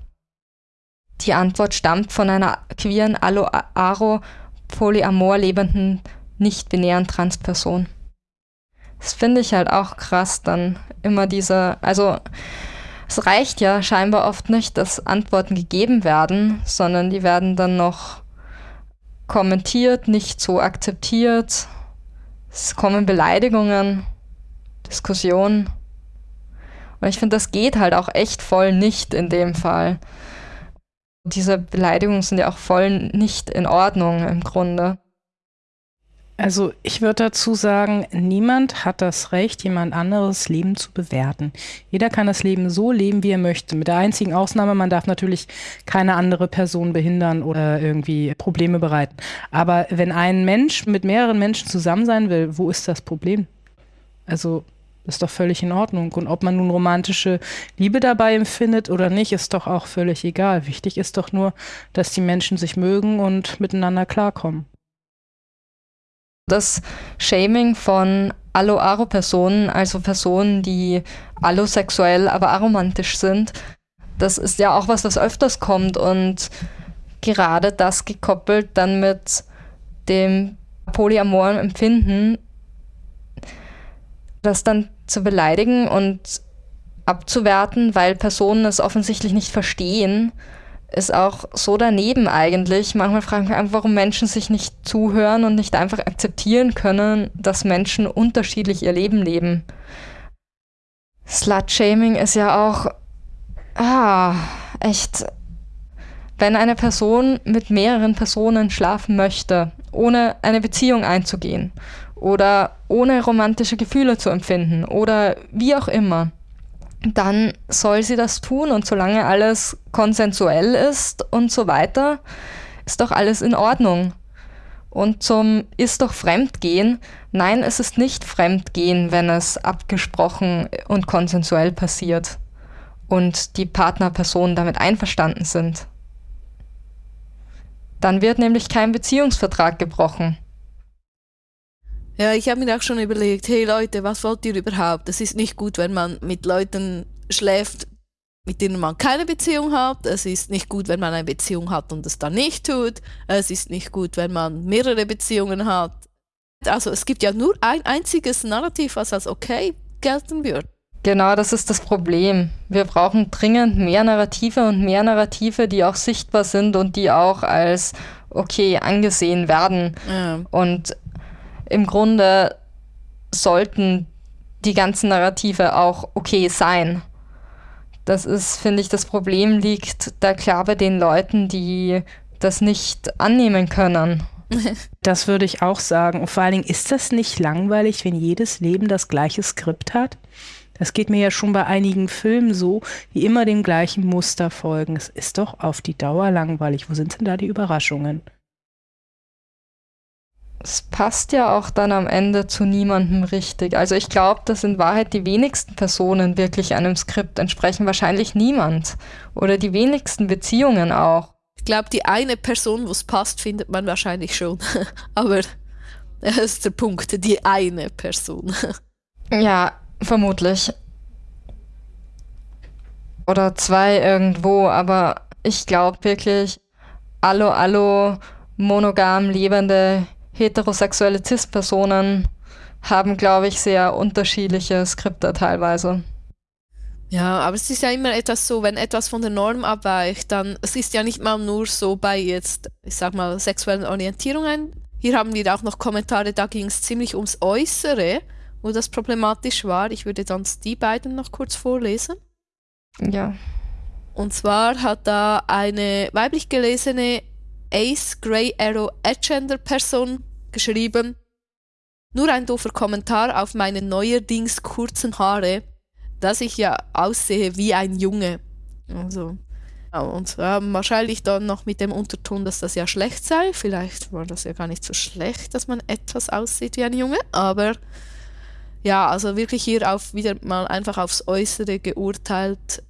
Die Antwort stammt von einer queeren, aro, polyamor lebenden, nicht-binären Transperson. Das finde ich halt auch krass, dann immer diese, also es reicht ja scheinbar oft nicht, dass Antworten gegeben werden, sondern die werden dann noch kommentiert, nicht so akzeptiert. Es kommen Beleidigungen, Diskussionen. Und ich finde, das geht halt auch echt voll nicht in dem Fall. Diese Beleidigungen sind ja auch voll nicht in Ordnung im Grunde. Also ich würde dazu sagen, niemand hat das Recht, jemand anderes Leben zu bewerten. Jeder kann das Leben so leben, wie er möchte. Mit der einzigen Ausnahme, man darf natürlich keine andere Person behindern oder irgendwie Probleme bereiten. Aber wenn ein Mensch mit mehreren Menschen zusammen sein will, wo ist das Problem? Also ist doch völlig in Ordnung. Und ob man nun romantische Liebe dabei empfindet oder nicht, ist doch auch völlig egal. Wichtig ist doch nur, dass die Menschen sich mögen und miteinander klarkommen. Das Shaming von Allo-Aro-Personen, also Personen, die allosexuell, aber aromantisch sind, das ist ja auch was, was öfters kommt und gerade das gekoppelt dann mit dem polyamoren Empfinden, das dann zu beleidigen und abzuwerten, weil Personen es offensichtlich nicht verstehen, ist auch so daneben eigentlich. Manchmal frage ich mich einfach, warum Menschen sich nicht zuhören und nicht einfach akzeptieren können, dass Menschen unterschiedlich ihr Leben leben. Slut-Shaming ist ja auch, ah, echt, wenn eine Person mit mehreren Personen schlafen möchte, ohne eine Beziehung einzugehen oder ohne romantische Gefühle zu empfinden oder wie auch immer, dann soll sie das tun und solange alles konsensuell ist und so weiter, ist doch alles in Ordnung. Und zum ist doch Fremdgehen, nein, es ist nicht Fremdgehen, wenn es abgesprochen und konsensuell passiert und die Partnerpersonen damit einverstanden sind. Dann wird nämlich kein Beziehungsvertrag gebrochen. Ja, ich habe mir auch schon überlegt, hey Leute, was wollt ihr überhaupt? Es ist nicht gut, wenn man mit Leuten schläft, mit denen man keine Beziehung hat. Es ist nicht gut, wenn man eine Beziehung hat und es dann nicht tut. Es ist nicht gut, wenn man mehrere Beziehungen hat. Also es gibt ja nur ein einziges Narrativ, was als okay gelten wird. Genau, das ist das Problem. Wir brauchen dringend mehr Narrative und mehr Narrative, die auch sichtbar sind und die auch als okay angesehen werden. Ja. Und im Grunde sollten die ganzen Narrative auch okay sein. Das ist, finde ich, das Problem liegt da klar bei den Leuten, die das nicht annehmen können. Das würde ich auch sagen. Und vor allen Dingen, ist das nicht langweilig, wenn jedes Leben das gleiche Skript hat? Das geht mir ja schon bei einigen Filmen so, die immer dem gleichen Muster folgen. Es ist doch auf die Dauer langweilig. Wo sind denn da die Überraschungen? Es passt ja auch dann am Ende zu niemandem richtig. Also ich glaube, dass in Wahrheit die wenigsten Personen wirklich einem Skript entsprechen, wahrscheinlich niemand. Oder die wenigsten Beziehungen auch. Ich glaube, die eine Person, wo es passt, findet man wahrscheinlich schon. Aber das ist der Punkt, die eine Person. ja, vermutlich. Oder zwei irgendwo, aber ich glaube wirklich, allo, allo, monogam lebende heterosexuelle CIS-Personen haben, glaube ich, sehr unterschiedliche Skripte teilweise. Ja, aber es ist ja immer etwas so, wenn etwas von der Norm abweicht, dann, es ist ja nicht mal nur so bei jetzt, ich sag mal, sexuellen Orientierungen. Hier haben wir auch noch Kommentare, da ging es ziemlich ums Äußere, wo das problematisch war. Ich würde sonst die beiden noch kurz vorlesen. Ja. Und zwar hat da eine weiblich gelesene Ace Grey Arrow Agender Person geschrieben, nur ein doofer Kommentar auf meine neuerdings kurzen Haare, dass ich ja aussehe wie ein Junge. Also, ja, und äh, wahrscheinlich dann noch mit dem Unterton, dass das ja schlecht sei. Vielleicht war das ja gar nicht so schlecht, dass man etwas aussieht wie ein Junge, aber ja, also wirklich hier auf wieder mal einfach aufs Äußere geurteilt.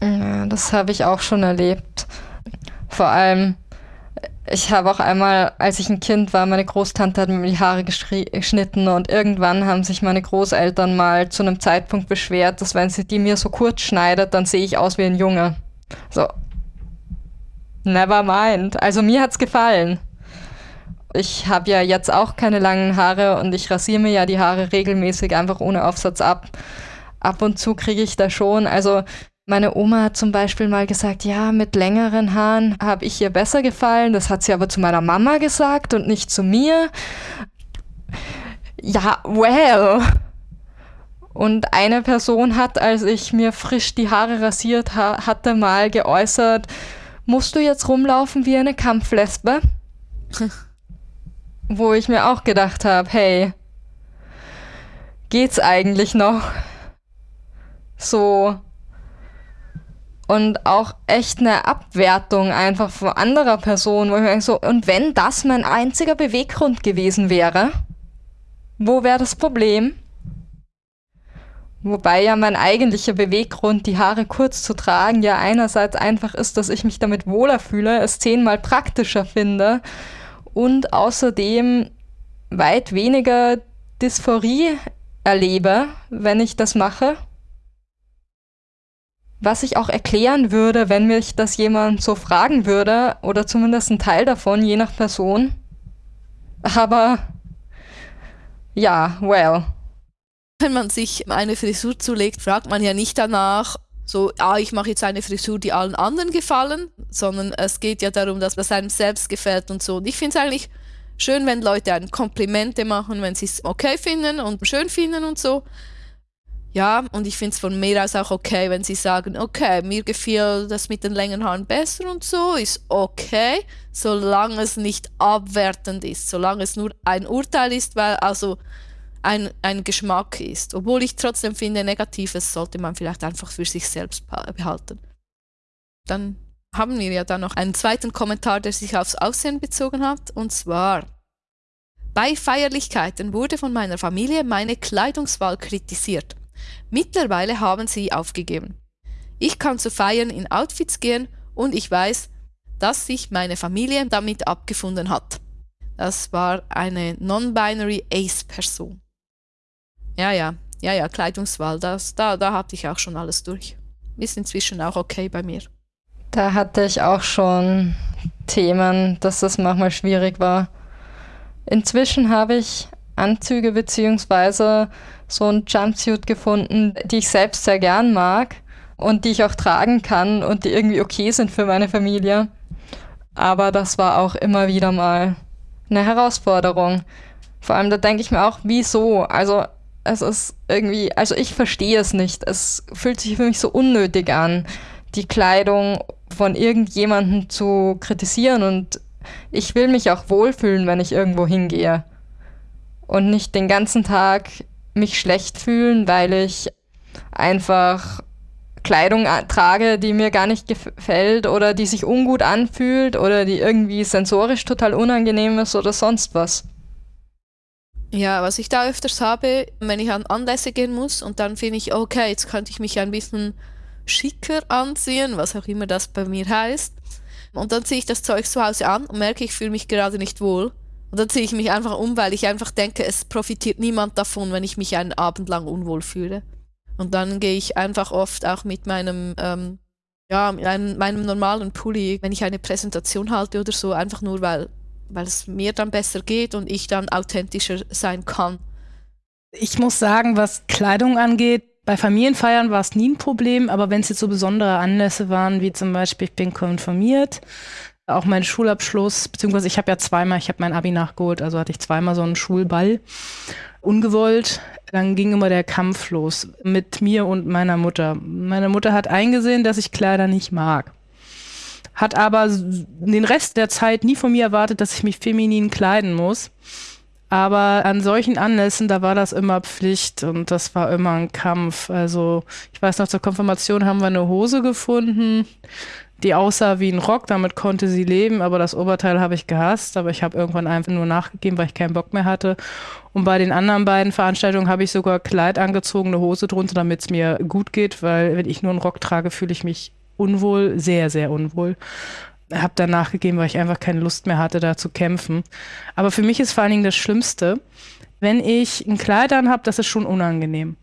Ja, das habe ich auch schon erlebt. Vor allem, ich habe auch einmal, als ich ein Kind war, meine Großtante hat mir die Haare geschnitten und irgendwann haben sich meine Großeltern mal zu einem Zeitpunkt beschwert, dass wenn sie die mir so kurz schneidet, dann sehe ich aus wie ein Junge. So. Never mind. Also mir hat's gefallen. Ich habe ja jetzt auch keine langen Haare und ich rasiere mir ja die Haare regelmäßig einfach ohne Aufsatz ab. Ab und zu kriege ich da schon. Also meine Oma hat zum Beispiel mal gesagt, ja, mit längeren Haaren habe ich ihr besser gefallen. Das hat sie aber zu meiner Mama gesagt und nicht zu mir. Ja, well. Und eine Person hat, als ich mir frisch die Haare rasiert ha hatte, mal geäußert, musst du jetzt rumlaufen wie eine Kampflesbe? Wo ich mir auch gedacht habe, hey, geht's eigentlich noch? So, und auch echt eine Abwertung einfach von anderer Person, wo ich mir so, und wenn das mein einziger Beweggrund gewesen wäre, wo wäre das Problem? Wobei ja mein eigentlicher Beweggrund, die Haare kurz zu tragen, ja einerseits einfach ist, dass ich mich damit wohler fühle, es zehnmal praktischer finde und außerdem weit weniger Dysphorie erlebe, wenn ich das mache was ich auch erklären würde, wenn mich das jemand so fragen würde, oder zumindest ein Teil davon, je nach Person. Aber ja, well. Wenn man sich eine Frisur zulegt, fragt man ja nicht danach, so, ah, ich mache jetzt eine Frisur, die allen anderen gefallen, sondern es geht ja darum, dass es einem selbst gefällt und so. Und ich finde es eigentlich schön, wenn Leute einem Komplimente machen, wenn sie es okay finden und schön finden und so. Ja, und ich finde es von mir aus auch okay, wenn sie sagen, okay, mir gefiel das mit den längeren Haaren besser und so, ist okay, solange es nicht abwertend ist, solange es nur ein Urteil ist, weil also ein, ein Geschmack ist. Obwohl ich trotzdem finde, Negatives sollte man vielleicht einfach für sich selbst behalten. Dann haben wir ja dann noch einen zweiten Kommentar, der sich aufs Aussehen bezogen hat, und zwar bei Feierlichkeiten wurde von meiner Familie meine Kleidungswahl kritisiert. Mittlerweile haben sie aufgegeben. Ich kann zu Feiern in Outfits gehen und ich weiß, dass sich meine Familie damit abgefunden hat. Das war eine non-binary Ace-Person. Ja, ja, ja, ja, Kleidungswahl, das, da, da hatte ich auch schon alles durch. Ist inzwischen auch okay bei mir. Da hatte ich auch schon Themen, dass das manchmal schwierig war. Inzwischen habe ich Anzüge beziehungsweise so ein Jumpsuit gefunden, die ich selbst sehr gern mag und die ich auch tragen kann und die irgendwie okay sind für meine Familie. Aber das war auch immer wieder mal eine Herausforderung. Vor allem, da denke ich mir auch, wieso? Also, es ist irgendwie, also ich verstehe es nicht. Es fühlt sich für mich so unnötig an, die Kleidung von irgendjemandem zu kritisieren und ich will mich auch wohlfühlen, wenn ich irgendwo hingehe. Und nicht den ganzen Tag mich schlecht fühlen, weil ich einfach Kleidung trage, die mir gar nicht gefällt oder die sich ungut anfühlt oder die irgendwie sensorisch total unangenehm ist oder sonst was. Ja, was ich da öfters habe, wenn ich an Anlässe gehen muss und dann finde ich, okay, jetzt könnte ich mich ein bisschen schicker anziehen, was auch immer das bei mir heißt. Und dann ziehe ich das Zeug zu Hause an und merke, ich fühle mich gerade nicht wohl. Und dann ziehe ich mich einfach um, weil ich einfach denke, es profitiert niemand davon, wenn ich mich einen Abend lang unwohl fühle. Und dann gehe ich einfach oft auch mit meinem, ähm, ja, meinem, meinem normalen Pulli, wenn ich eine Präsentation halte oder so, einfach nur, weil, weil es mir dann besser geht und ich dann authentischer sein kann. Ich muss sagen, was Kleidung angeht, bei Familienfeiern war es nie ein Problem, aber wenn es jetzt so besondere Anlässe waren, wie zum Beispiel, ich bin konfirmiert, auch mein Schulabschluss, beziehungsweise ich habe ja zweimal, ich habe mein Abi nachgeholt, also hatte ich zweimal so einen Schulball ungewollt. Dann ging immer der Kampf los mit mir und meiner Mutter. Meine Mutter hat eingesehen, dass ich Kleider nicht mag. Hat aber den Rest der Zeit nie von mir erwartet, dass ich mich feminin kleiden muss. Aber an solchen Anlässen, da war das immer Pflicht und das war immer ein Kampf. Also ich weiß noch, zur Konfirmation haben wir eine Hose gefunden die aussah wie ein Rock, damit konnte sie leben, aber das Oberteil habe ich gehasst, aber ich habe irgendwann einfach nur nachgegeben, weil ich keinen Bock mehr hatte. Und bei den anderen beiden Veranstaltungen habe ich sogar Kleid angezogen, eine Hose drunter, damit es mir gut geht, weil wenn ich nur einen Rock trage, fühle ich mich unwohl, sehr, sehr unwohl. Habe dann nachgegeben, weil ich einfach keine Lust mehr hatte, da zu kämpfen. Aber für mich ist vor allen Dingen das Schlimmste, wenn ich ein Kleid an habe, das ist schon unangenehm.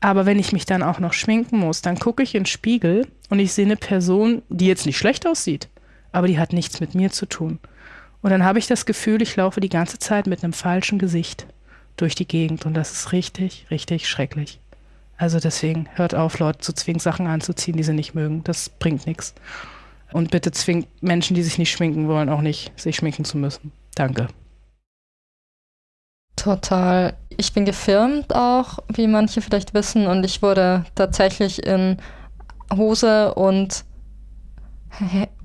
Aber wenn ich mich dann auch noch schminken muss, dann gucke ich in den Spiegel und ich sehe eine Person, die jetzt nicht schlecht aussieht, aber die hat nichts mit mir zu tun. Und dann habe ich das Gefühl, ich laufe die ganze Zeit mit einem falschen Gesicht durch die Gegend und das ist richtig, richtig schrecklich. Also deswegen hört auf, Leute zu zwingen, Sachen anzuziehen, die sie nicht mögen. Das bringt nichts. Und bitte zwingt Menschen, die sich nicht schminken wollen, auch nicht, sich schminken zu müssen. Danke. Total. Ich bin gefirmt auch, wie manche vielleicht wissen, und ich wurde tatsächlich in Hose und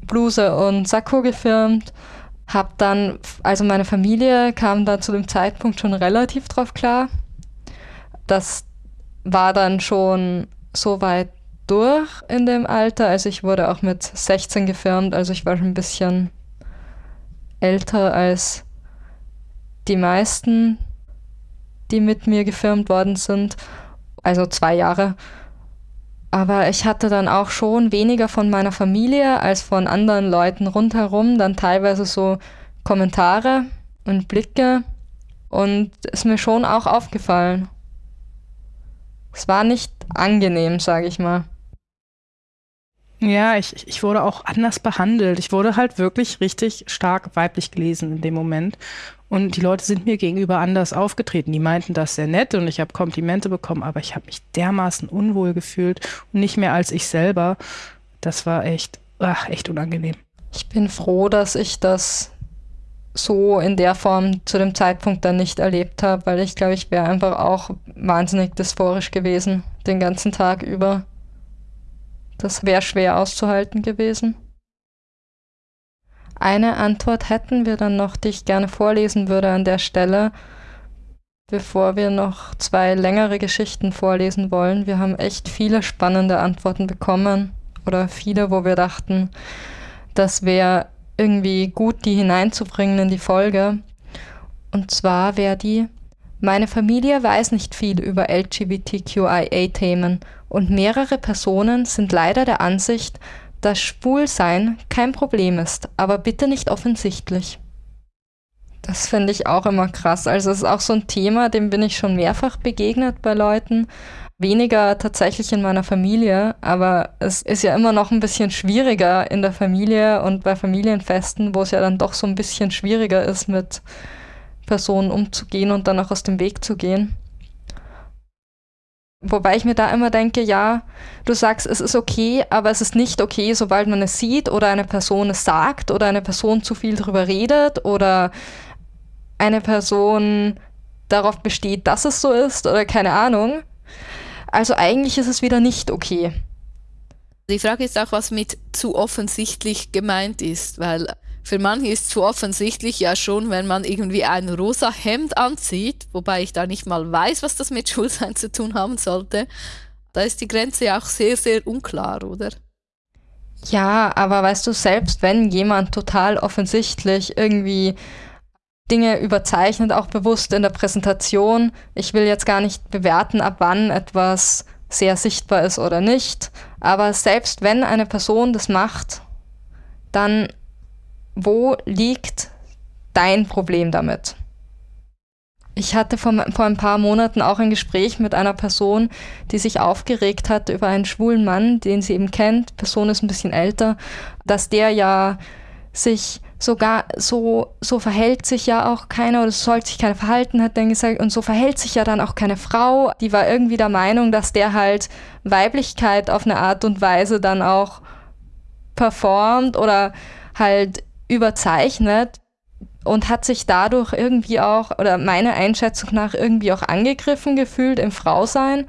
Bluse und Sakko gefirmt. Hab dann, also meine Familie kam da zu dem Zeitpunkt schon relativ drauf klar. Das war dann schon so weit durch in dem Alter. Also ich wurde auch mit 16 gefirmt, also ich war schon ein bisschen älter als die meisten, die mit mir gefirmt worden sind. Also zwei Jahre. Aber ich hatte dann auch schon weniger von meiner Familie als von anderen Leuten rundherum, dann teilweise so Kommentare und Blicke. Und ist mir schon auch aufgefallen. Es war nicht angenehm, sage ich mal. Ja, ich, ich wurde auch anders behandelt. Ich wurde halt wirklich richtig stark weiblich gelesen in dem Moment. Und die Leute sind mir gegenüber anders aufgetreten. Die meinten das sehr nett und ich habe Komplimente bekommen, aber ich habe mich dermaßen unwohl gefühlt und nicht mehr als ich selber. Das war echt, ach, echt unangenehm. Ich bin froh, dass ich das so in der Form zu dem Zeitpunkt dann nicht erlebt habe, weil ich glaube, ich wäre einfach auch wahnsinnig dysphorisch gewesen, den ganzen Tag über. Das wäre schwer auszuhalten gewesen. Eine Antwort hätten wir dann noch, die ich gerne vorlesen würde an der Stelle, bevor wir noch zwei längere Geschichten vorlesen wollen. Wir haben echt viele spannende Antworten bekommen oder viele, wo wir dachten, das wäre irgendwie gut, die hineinzubringen in die Folge. Und zwar wäre die, meine Familie weiß nicht viel über LGBTQIA-Themen und mehrere Personen sind leider der Ansicht, dass Schwulsein kein Problem ist, aber bitte nicht offensichtlich. Das finde ich auch immer krass. Also es ist auch so ein Thema, dem bin ich schon mehrfach begegnet bei Leuten. Weniger tatsächlich in meiner Familie, aber es ist ja immer noch ein bisschen schwieriger in der Familie und bei Familienfesten, wo es ja dann doch so ein bisschen schwieriger ist, mit Personen umzugehen und dann auch aus dem Weg zu gehen. Wobei ich mir da immer denke, ja, du sagst, es ist okay, aber es ist nicht okay, sobald man es sieht oder eine Person es sagt oder eine Person zu viel darüber redet oder eine Person darauf besteht, dass es so ist oder keine Ahnung. Also eigentlich ist es wieder nicht okay. Die Frage ist auch, was mit zu offensichtlich gemeint ist, weil für manche ist zu offensichtlich ja schon, wenn man irgendwie ein rosa Hemd anzieht, wobei ich da nicht mal weiß, was das mit Schulsein zu tun haben sollte. Da ist die Grenze ja auch sehr, sehr unklar, oder? Ja, aber weißt du, selbst wenn jemand total offensichtlich irgendwie Dinge überzeichnet, auch bewusst in der Präsentation, ich will jetzt gar nicht bewerten, ab wann etwas sehr sichtbar ist oder nicht, aber selbst wenn eine Person das macht, dann wo liegt dein Problem damit? Ich hatte vor, vor ein paar Monaten auch ein Gespräch mit einer Person, die sich aufgeregt hat über einen schwulen Mann, den sie eben kennt. Person ist ein bisschen älter, dass der ja sich sogar so, so verhält sich ja auch keiner oder soll sich keiner verhalten, hat dann gesagt, und so verhält sich ja dann auch keine Frau. Die war irgendwie der Meinung, dass der halt Weiblichkeit auf eine Art und Weise dann auch performt oder halt überzeichnet und hat sich dadurch irgendwie auch, oder meiner Einschätzung nach, irgendwie auch angegriffen gefühlt im Frausein.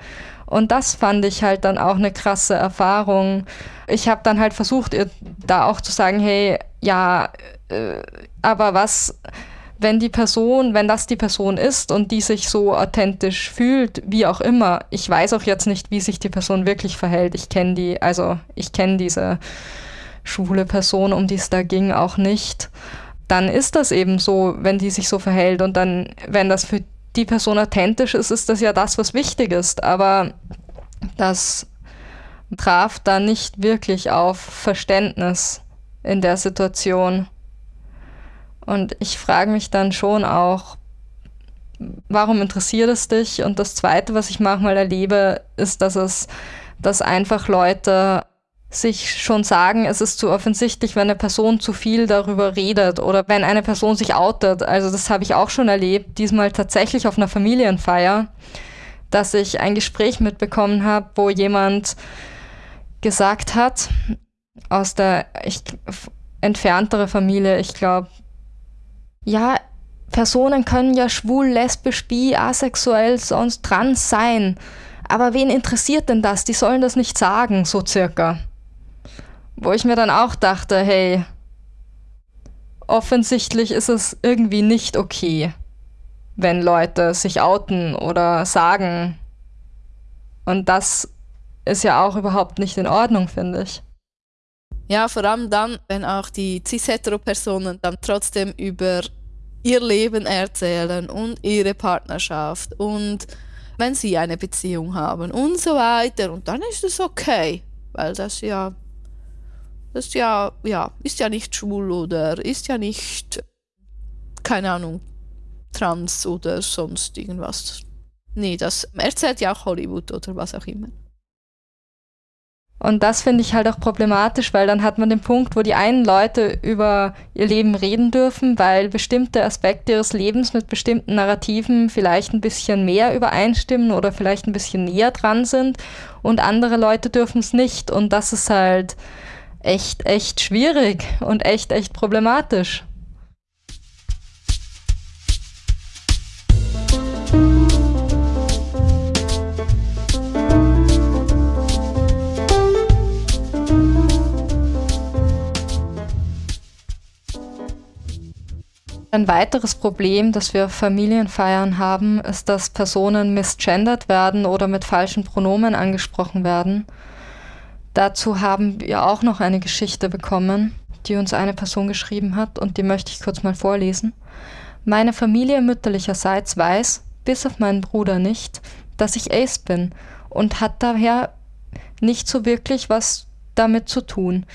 Und das fand ich halt dann auch eine krasse Erfahrung. Ich habe dann halt versucht, ihr da auch zu sagen, hey, ja, äh, aber was, wenn die Person, wenn das die Person ist und die sich so authentisch fühlt, wie auch immer, ich weiß auch jetzt nicht, wie sich die Person wirklich verhält. Ich kenne die, also ich kenne diese schwule Person, um die es da ging, auch nicht, dann ist das eben so, wenn die sich so verhält. Und dann, wenn das für die Person authentisch ist, ist das ja das, was wichtig ist. Aber das traf da nicht wirklich auf Verständnis in der Situation. Und ich frage mich dann schon auch, warum interessiert es dich? Und das Zweite, was ich manchmal erlebe, ist, dass es, dass einfach Leute sich schon sagen, es ist zu offensichtlich, wenn eine Person zu viel darüber redet oder wenn eine Person sich outet. Also das habe ich auch schon erlebt, diesmal tatsächlich auf einer Familienfeier, dass ich ein Gespräch mitbekommen habe, wo jemand gesagt hat, aus der ich, entferntere Familie, ich glaube, ja, Personen können ja schwul, lesbisch, bi, asexuell, sonst trans sein. Aber wen interessiert denn das? Die sollen das nicht sagen, so circa. Wo ich mir dann auch dachte, hey, offensichtlich ist es irgendwie nicht okay, wenn Leute sich outen oder sagen. Und das ist ja auch überhaupt nicht in Ordnung, finde ich. Ja, vor allem dann, wenn auch die cis-hetero-Personen dann trotzdem über ihr Leben erzählen und ihre Partnerschaft und wenn sie eine Beziehung haben und so weiter. Und dann ist es okay, weil das ja ist ja, ja, ist ja nicht schwul oder ist ja nicht, keine Ahnung, trans oder sonst irgendwas. Nee, das erzählt ja auch Hollywood oder was auch immer. Und das finde ich halt auch problematisch, weil dann hat man den Punkt, wo die einen Leute über ihr Leben reden dürfen, weil bestimmte Aspekte ihres Lebens mit bestimmten Narrativen vielleicht ein bisschen mehr übereinstimmen oder vielleicht ein bisschen näher dran sind und andere Leute dürfen es nicht. Und das ist halt, echt, echt schwierig und echt, echt problematisch. Ein weiteres Problem, das wir auf Familienfeiern haben, ist, dass Personen misgendert werden oder mit falschen Pronomen angesprochen werden. Dazu haben wir auch noch eine Geschichte bekommen, die uns eine Person geschrieben hat und die möchte ich kurz mal vorlesen. Meine Familie mütterlicherseits weiß, bis auf meinen Bruder nicht, dass ich Ace bin und hat daher nicht so wirklich was damit zu tun.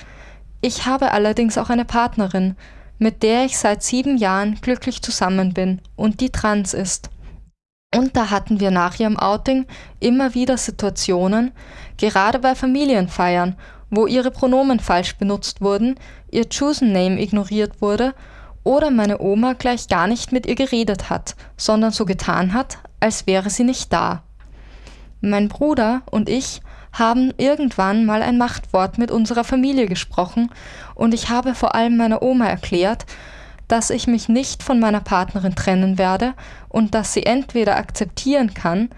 Ich habe allerdings auch eine Partnerin, mit der ich seit sieben Jahren glücklich zusammen bin und die trans ist. Und da hatten wir nach ihrem Outing immer wieder Situationen, gerade bei Familienfeiern, wo ihre Pronomen falsch benutzt wurden, ihr Chosen Name ignoriert wurde oder meine Oma gleich gar nicht mit ihr geredet hat, sondern so getan hat, als wäre sie nicht da. Mein Bruder und ich haben irgendwann mal ein Machtwort mit unserer Familie gesprochen und ich habe vor allem meiner Oma erklärt, dass ich mich nicht von meiner Partnerin trennen werde und dass sie entweder akzeptieren kann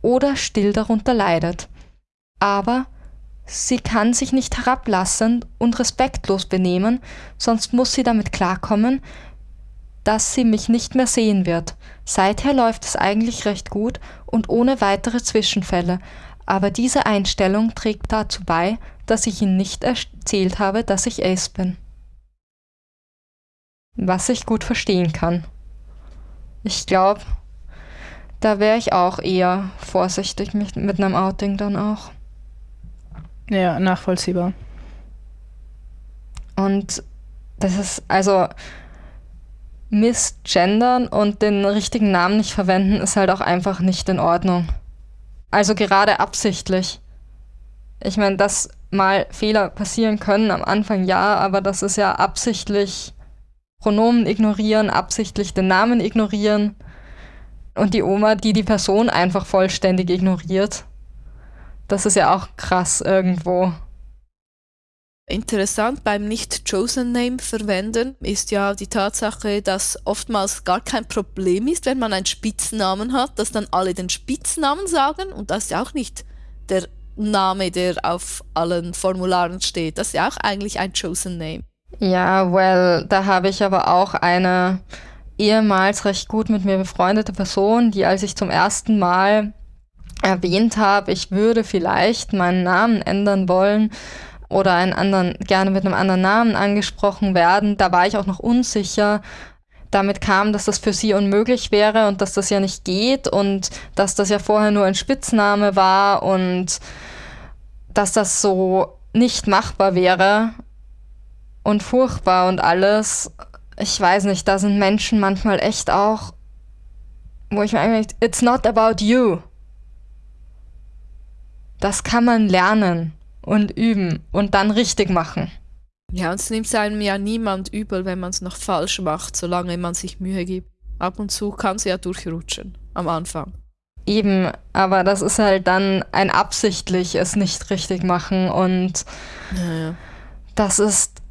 oder still darunter leidet. Aber sie kann sich nicht herablassen und respektlos benehmen, sonst muss sie damit klarkommen, dass sie mich nicht mehr sehen wird. Seither läuft es eigentlich recht gut und ohne weitere Zwischenfälle, aber diese Einstellung trägt dazu bei, dass ich ihnen nicht erzählt habe, dass ich Ace bin. Was ich gut verstehen kann. Ich glaube, da wäre ich auch eher vorsichtig mit, mit einem Outing dann auch. Ja, nachvollziehbar. Und das ist, also missgendern und den richtigen Namen nicht verwenden, ist halt auch einfach nicht in Ordnung. Also gerade absichtlich. Ich meine, dass mal Fehler passieren können am Anfang ja, aber das ist ja absichtlich Pronomen ignorieren, absichtlich den Namen ignorieren und die Oma, die die Person einfach vollständig ignoriert. Das ist ja auch krass irgendwo. Interessant beim Nicht-Chosen-Name verwenden ist ja die Tatsache, dass oftmals gar kein Problem ist, wenn man einen Spitznamen hat, dass dann alle den Spitznamen sagen und das ist ja auch nicht der Name, der auf allen Formularen steht. Das ist ja auch eigentlich ein Chosen Name. Ja, well, da habe ich aber auch eine ehemals recht gut mit mir befreundete Person, die als ich zum ersten Mal erwähnt habe, ich würde vielleicht meinen Namen ändern wollen oder einen anderen, gerne mit einem anderen Namen angesprochen werden, da war ich auch noch unsicher. Damit kam, dass das für sie unmöglich wäre und dass das ja nicht geht und dass das ja vorher nur ein Spitzname war und dass das so nicht machbar wäre und furchtbar und alles. Ich weiß nicht, da sind Menschen manchmal echt auch, wo ich mir eigentlich, it's not about you. Das kann man lernen und üben und dann richtig machen. Ja, und es nimmt einem ja niemand übel, wenn man es noch falsch macht, solange man sich Mühe gibt. Ab und zu kann es ja durchrutschen am Anfang. Eben, aber das ist halt dann ein absichtlich es nicht richtig machen und ja, ja. das ist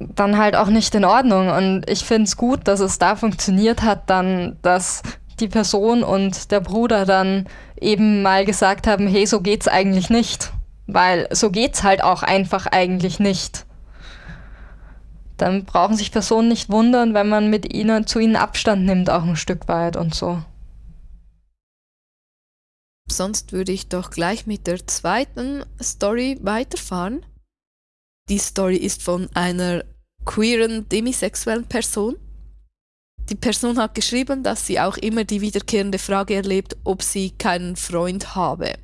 dann halt auch nicht in Ordnung. Und ich finde es gut, dass es da funktioniert hat, dann, dass die Person und der Bruder dann eben mal gesagt haben, hey, so geht's eigentlich nicht. Weil so geht's halt auch einfach eigentlich nicht. Dann brauchen sich Personen nicht wundern, wenn man mit ihnen zu ihnen Abstand nimmt, auch ein Stück weit und so. Sonst würde ich doch gleich mit der zweiten Story weiterfahren. Die Story ist von einer queeren, demisexuellen Person. Die Person hat geschrieben, dass sie auch immer die wiederkehrende Frage erlebt, ob sie keinen Freund habe.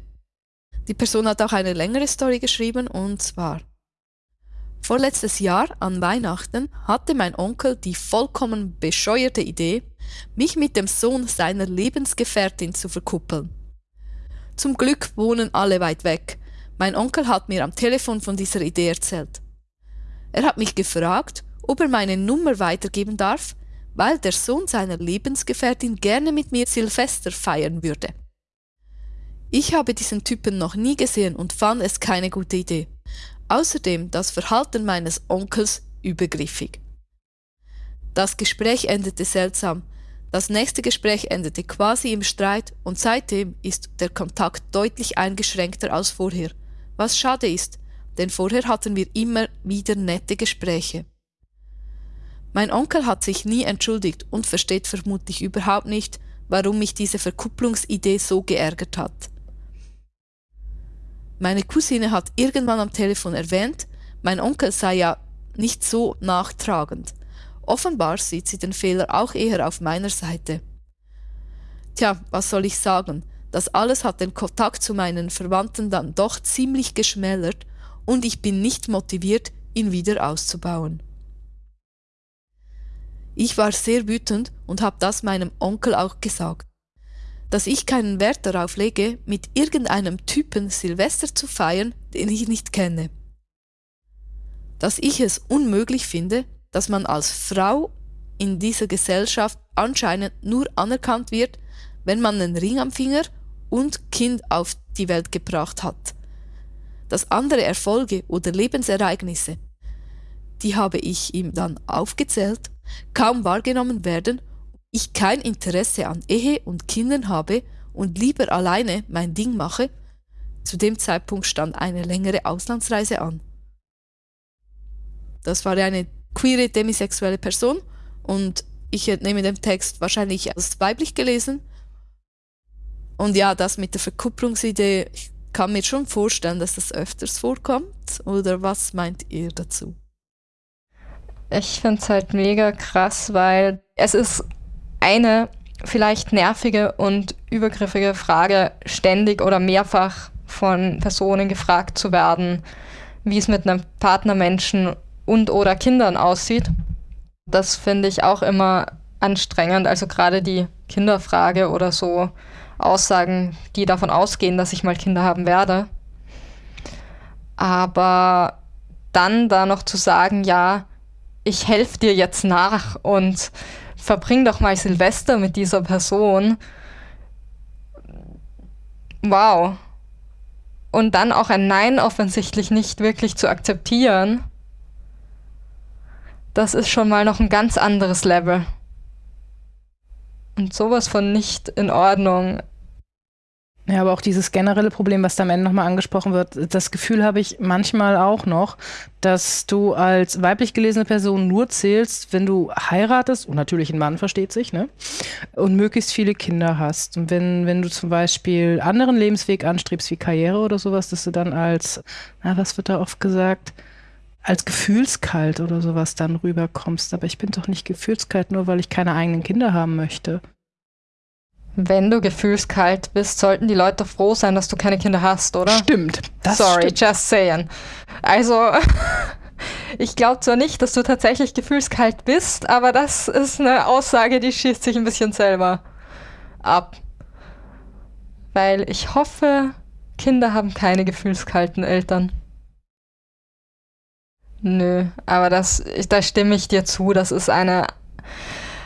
Die Person hat auch eine längere Story geschrieben und zwar Vorletztes Jahr an Weihnachten hatte mein Onkel die vollkommen bescheuerte Idee, mich mit dem Sohn seiner Lebensgefährtin zu verkuppeln. Zum Glück wohnen alle weit weg. Mein Onkel hat mir am Telefon von dieser Idee erzählt. Er hat mich gefragt, ob er meine Nummer weitergeben darf, weil der Sohn seiner Lebensgefährtin gerne mit mir Silvester feiern würde. Ich habe diesen Typen noch nie gesehen und fand es keine gute Idee. Außerdem das Verhalten meines Onkels übergriffig. Das Gespräch endete seltsam. Das nächste Gespräch endete quasi im Streit und seitdem ist der Kontakt deutlich eingeschränkter als vorher, was schade ist, denn vorher hatten wir immer wieder nette Gespräche. Mein Onkel hat sich nie entschuldigt und versteht vermutlich überhaupt nicht, warum mich diese Verkupplungsidee so geärgert hat. Meine Cousine hat irgendwann am Telefon erwähnt, mein Onkel sei ja nicht so nachtragend. Offenbar sieht sie den Fehler auch eher auf meiner Seite. Tja, was soll ich sagen? Das alles hat den Kontakt zu meinen Verwandten dann doch ziemlich geschmälert und ich bin nicht motiviert, ihn wieder auszubauen. Ich war sehr wütend und habe das meinem Onkel auch gesagt. Dass ich keinen Wert darauf lege, mit irgendeinem Typen Silvester zu feiern, den ich nicht kenne. Dass ich es unmöglich finde, dass man als Frau in dieser Gesellschaft anscheinend nur anerkannt wird, wenn man einen Ring am Finger und Kind auf die Welt gebracht hat. Dass andere Erfolge oder Lebensereignisse, die habe ich ihm dann aufgezählt, kaum wahrgenommen werden, ich kein Interesse an Ehe und Kindern habe und lieber alleine mein Ding mache, zu dem Zeitpunkt stand eine längere Auslandsreise an. Das war eine queere demisexuelle Person und ich entnehme dem Text wahrscheinlich als weiblich gelesen. Und ja, das mit der Verkupplungsidee, ich kann mir schon vorstellen, dass das öfters vorkommt. Oder was meint ihr dazu? Ich finde es halt mega krass, weil es ist eine vielleicht nervige und übergriffige Frage, ständig oder mehrfach von Personen gefragt zu werden, wie es mit einem Partnermenschen und oder Kindern aussieht. Das finde ich auch immer anstrengend. Also gerade die Kinderfrage oder so Aussagen, die davon ausgehen, dass ich mal Kinder haben werde. Aber dann da noch zu sagen, ja, ich helfe dir jetzt nach und verbring doch mal Silvester mit dieser Person. Wow. Und dann auch ein Nein offensichtlich nicht wirklich zu akzeptieren das ist schon mal noch ein ganz anderes Level. Und sowas von nicht in Ordnung. Ja, aber auch dieses generelle Problem, was da am Ende nochmal angesprochen wird, das Gefühl habe ich manchmal auch noch, dass du als weiblich gelesene Person nur zählst, wenn du heiratest, und natürlich ein Mann versteht sich, ne? Und möglichst viele Kinder hast. Und wenn, wenn du zum Beispiel anderen Lebensweg anstrebst, wie Karriere oder sowas, dass du dann als, na, was wird da oft gesagt? Als gefühlskalt oder sowas dann rüberkommst. Aber ich bin doch nicht gefühlskalt, nur weil ich keine eigenen Kinder haben möchte. Wenn du gefühlskalt bist, sollten die Leute froh sein, dass du keine Kinder hast, oder? Stimmt. Sorry, stimmt. just saying. Also, ich glaube zwar nicht, dass du tatsächlich gefühlskalt bist, aber das ist eine Aussage, die schießt sich ein bisschen selber ab. Weil ich hoffe, Kinder haben keine gefühlskalten Eltern. Nö, aber das, da stimme ich dir zu. Das ist eine.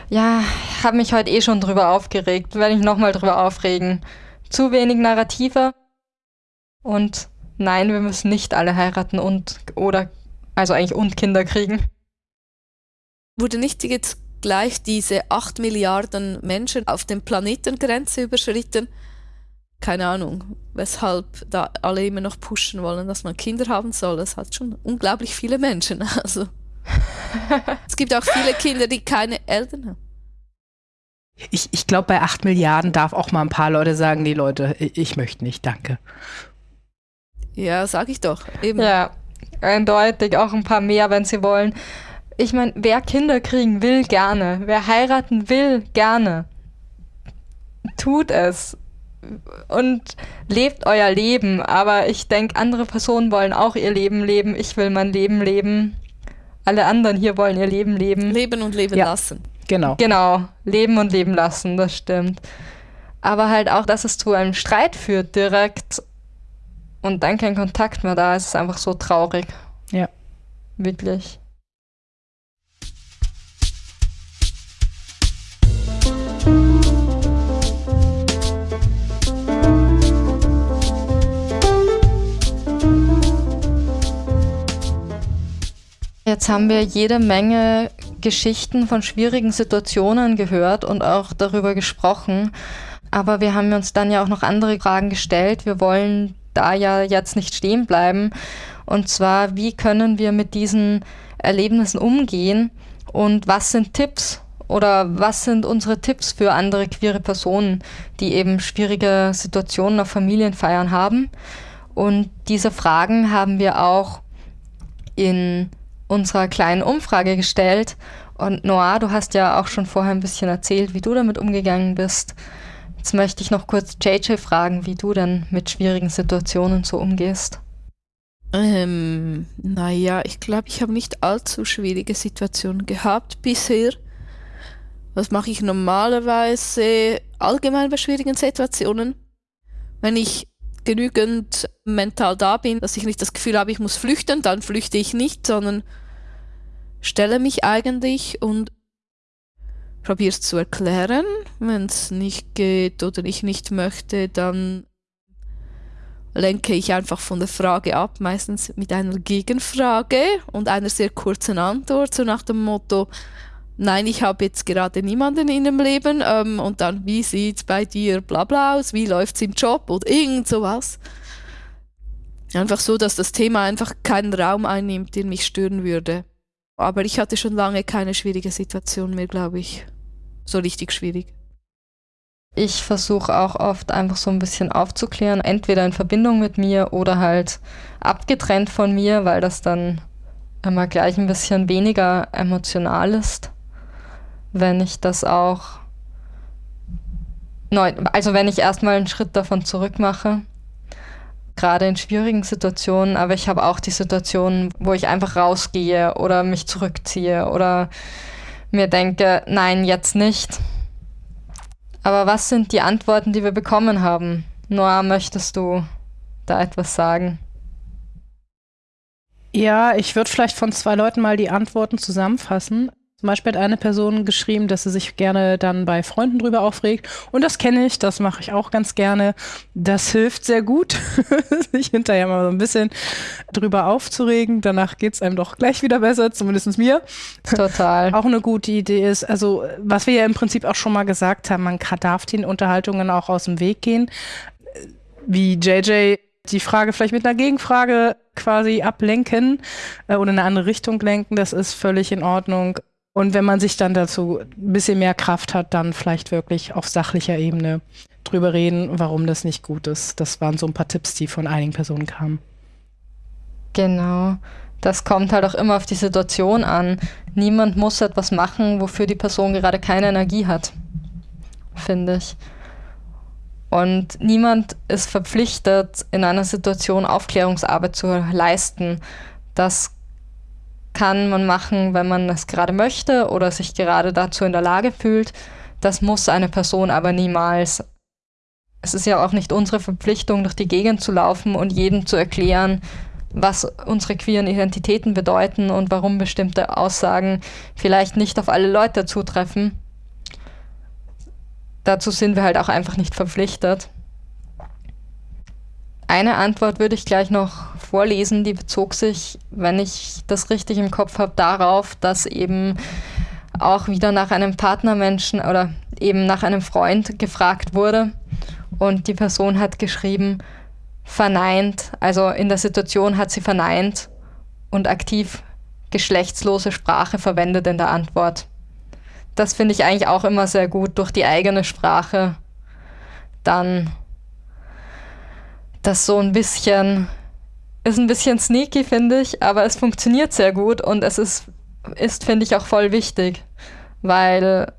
Ja, habe mich heute eh schon drüber aufgeregt. Werde ich nochmal drüber aufregen. Zu wenig Narrative. Und nein, wir müssen nicht alle heiraten und oder also eigentlich und Kinder kriegen. Wurde nicht jetzt gleich diese 8 Milliarden Menschen auf dem Planetengrenze überschritten? Keine Ahnung, weshalb da alle immer noch pushen wollen, dass man Kinder haben soll. Es hat schon unglaublich viele Menschen. Also es gibt auch viele Kinder, die keine Eltern haben. Ich, ich glaube, bei 8 Milliarden darf auch mal ein paar Leute sagen, nee Leute, ich, ich möchte nicht, danke. Ja, sag ich doch. Eben. Ja, eindeutig auch ein paar mehr, wenn sie wollen. Ich meine, wer Kinder kriegen will, gerne. Wer heiraten will, gerne. Tut es und lebt euer Leben. Aber ich denke, andere Personen wollen auch ihr Leben leben. Ich will mein Leben leben. Alle anderen hier wollen ihr Leben leben. Leben und leben ja. lassen. Genau. Genau. Leben und leben lassen, das stimmt. Aber halt auch, dass es zu einem Streit führt direkt und dann kein Kontakt mehr da ist, ist einfach so traurig. Ja. Wirklich. Jetzt haben wir jede Menge Geschichten von schwierigen Situationen gehört und auch darüber gesprochen. Aber wir haben uns dann ja auch noch andere Fragen gestellt. Wir wollen da ja jetzt nicht stehen bleiben. Und zwar, wie können wir mit diesen Erlebnissen umgehen und was sind Tipps oder was sind unsere Tipps für andere queere Personen, die eben schwierige Situationen auf Familienfeiern haben? Und diese Fragen haben wir auch in unserer kleinen Umfrage gestellt. Und Noah, du hast ja auch schon vorher ein bisschen erzählt, wie du damit umgegangen bist. Jetzt möchte ich noch kurz JJ fragen, wie du denn mit schwierigen Situationen so umgehst. Ähm, naja, ich glaube, ich habe nicht allzu schwierige Situationen gehabt bisher. Was mache ich normalerweise allgemein bei schwierigen Situationen? Wenn ich genügend mental da bin, dass ich nicht das Gefühl habe, ich muss flüchten, dann flüchte ich nicht, sondern stelle mich eigentlich und probiere es zu erklären. Wenn es nicht geht oder ich nicht möchte, dann lenke ich einfach von der Frage ab, meistens mit einer Gegenfrage und einer sehr kurzen Antwort, so nach dem Motto, nein, ich habe jetzt gerade niemanden in dem Leben ähm, und dann, wie sieht es bei dir bla bla aus, wie läuft es im Job oder irgend sowas. Einfach so, dass das Thema einfach keinen Raum einnimmt, den mich stören würde. Aber ich hatte schon lange keine schwierige Situation mehr, glaube ich. So richtig schwierig. Ich versuche auch oft einfach so ein bisschen aufzuklären, entweder in Verbindung mit mir oder halt abgetrennt von mir, weil das dann immer gleich ein bisschen weniger emotional ist, wenn ich das auch also wenn ich erstmal einen Schritt davon zurück mache, gerade in schwierigen Situationen, aber ich habe auch die Situationen, wo ich einfach rausgehe oder mich zurückziehe oder mir denke, nein, jetzt nicht aber was sind die Antworten, die wir bekommen haben? Noah, möchtest du da etwas sagen? Ja, ich würde vielleicht von zwei Leuten mal die Antworten zusammenfassen. Zum Beispiel hat eine Person geschrieben, dass sie sich gerne dann bei Freunden drüber aufregt. Und das kenne ich, das mache ich auch ganz gerne. Das hilft sehr gut, sich hinterher mal so ein bisschen drüber aufzuregen. Danach geht es einem doch gleich wieder besser, zumindest mir. Total. auch eine gute Idee ist, also was wir ja im Prinzip auch schon mal gesagt haben, man darf den Unterhaltungen auch aus dem Weg gehen. Wie JJ die Frage vielleicht mit einer Gegenfrage quasi ablenken äh, oder in eine andere Richtung lenken, das ist völlig in Ordnung. Und wenn man sich dann dazu ein bisschen mehr Kraft hat, dann vielleicht wirklich auf sachlicher Ebene drüber reden, warum das nicht gut ist. Das waren so ein paar Tipps, die von einigen Personen kamen. Genau. Das kommt halt auch immer auf die Situation an. Niemand muss etwas machen, wofür die Person gerade keine Energie hat, finde ich. Und niemand ist verpflichtet, in einer Situation Aufklärungsarbeit zu leisten. Das kann man machen, wenn man es gerade möchte oder sich gerade dazu in der Lage fühlt. Das muss eine Person aber niemals. Es ist ja auch nicht unsere Verpflichtung, durch die Gegend zu laufen und jedem zu erklären, was unsere queeren Identitäten bedeuten und warum bestimmte Aussagen vielleicht nicht auf alle Leute zutreffen. Dazu sind wir halt auch einfach nicht verpflichtet. Eine Antwort würde ich gleich noch vorlesen, die bezog sich, wenn ich das richtig im Kopf habe, darauf, dass eben auch wieder nach einem Partnermenschen oder eben nach einem Freund gefragt wurde und die Person hat geschrieben, verneint, also in der Situation hat sie verneint und aktiv geschlechtslose Sprache verwendet in der Antwort. Das finde ich eigentlich auch immer sehr gut, durch die eigene Sprache dann das so ein bisschen, ist ein bisschen sneaky, finde ich, aber es funktioniert sehr gut und es ist, ist finde ich, auch voll wichtig, weil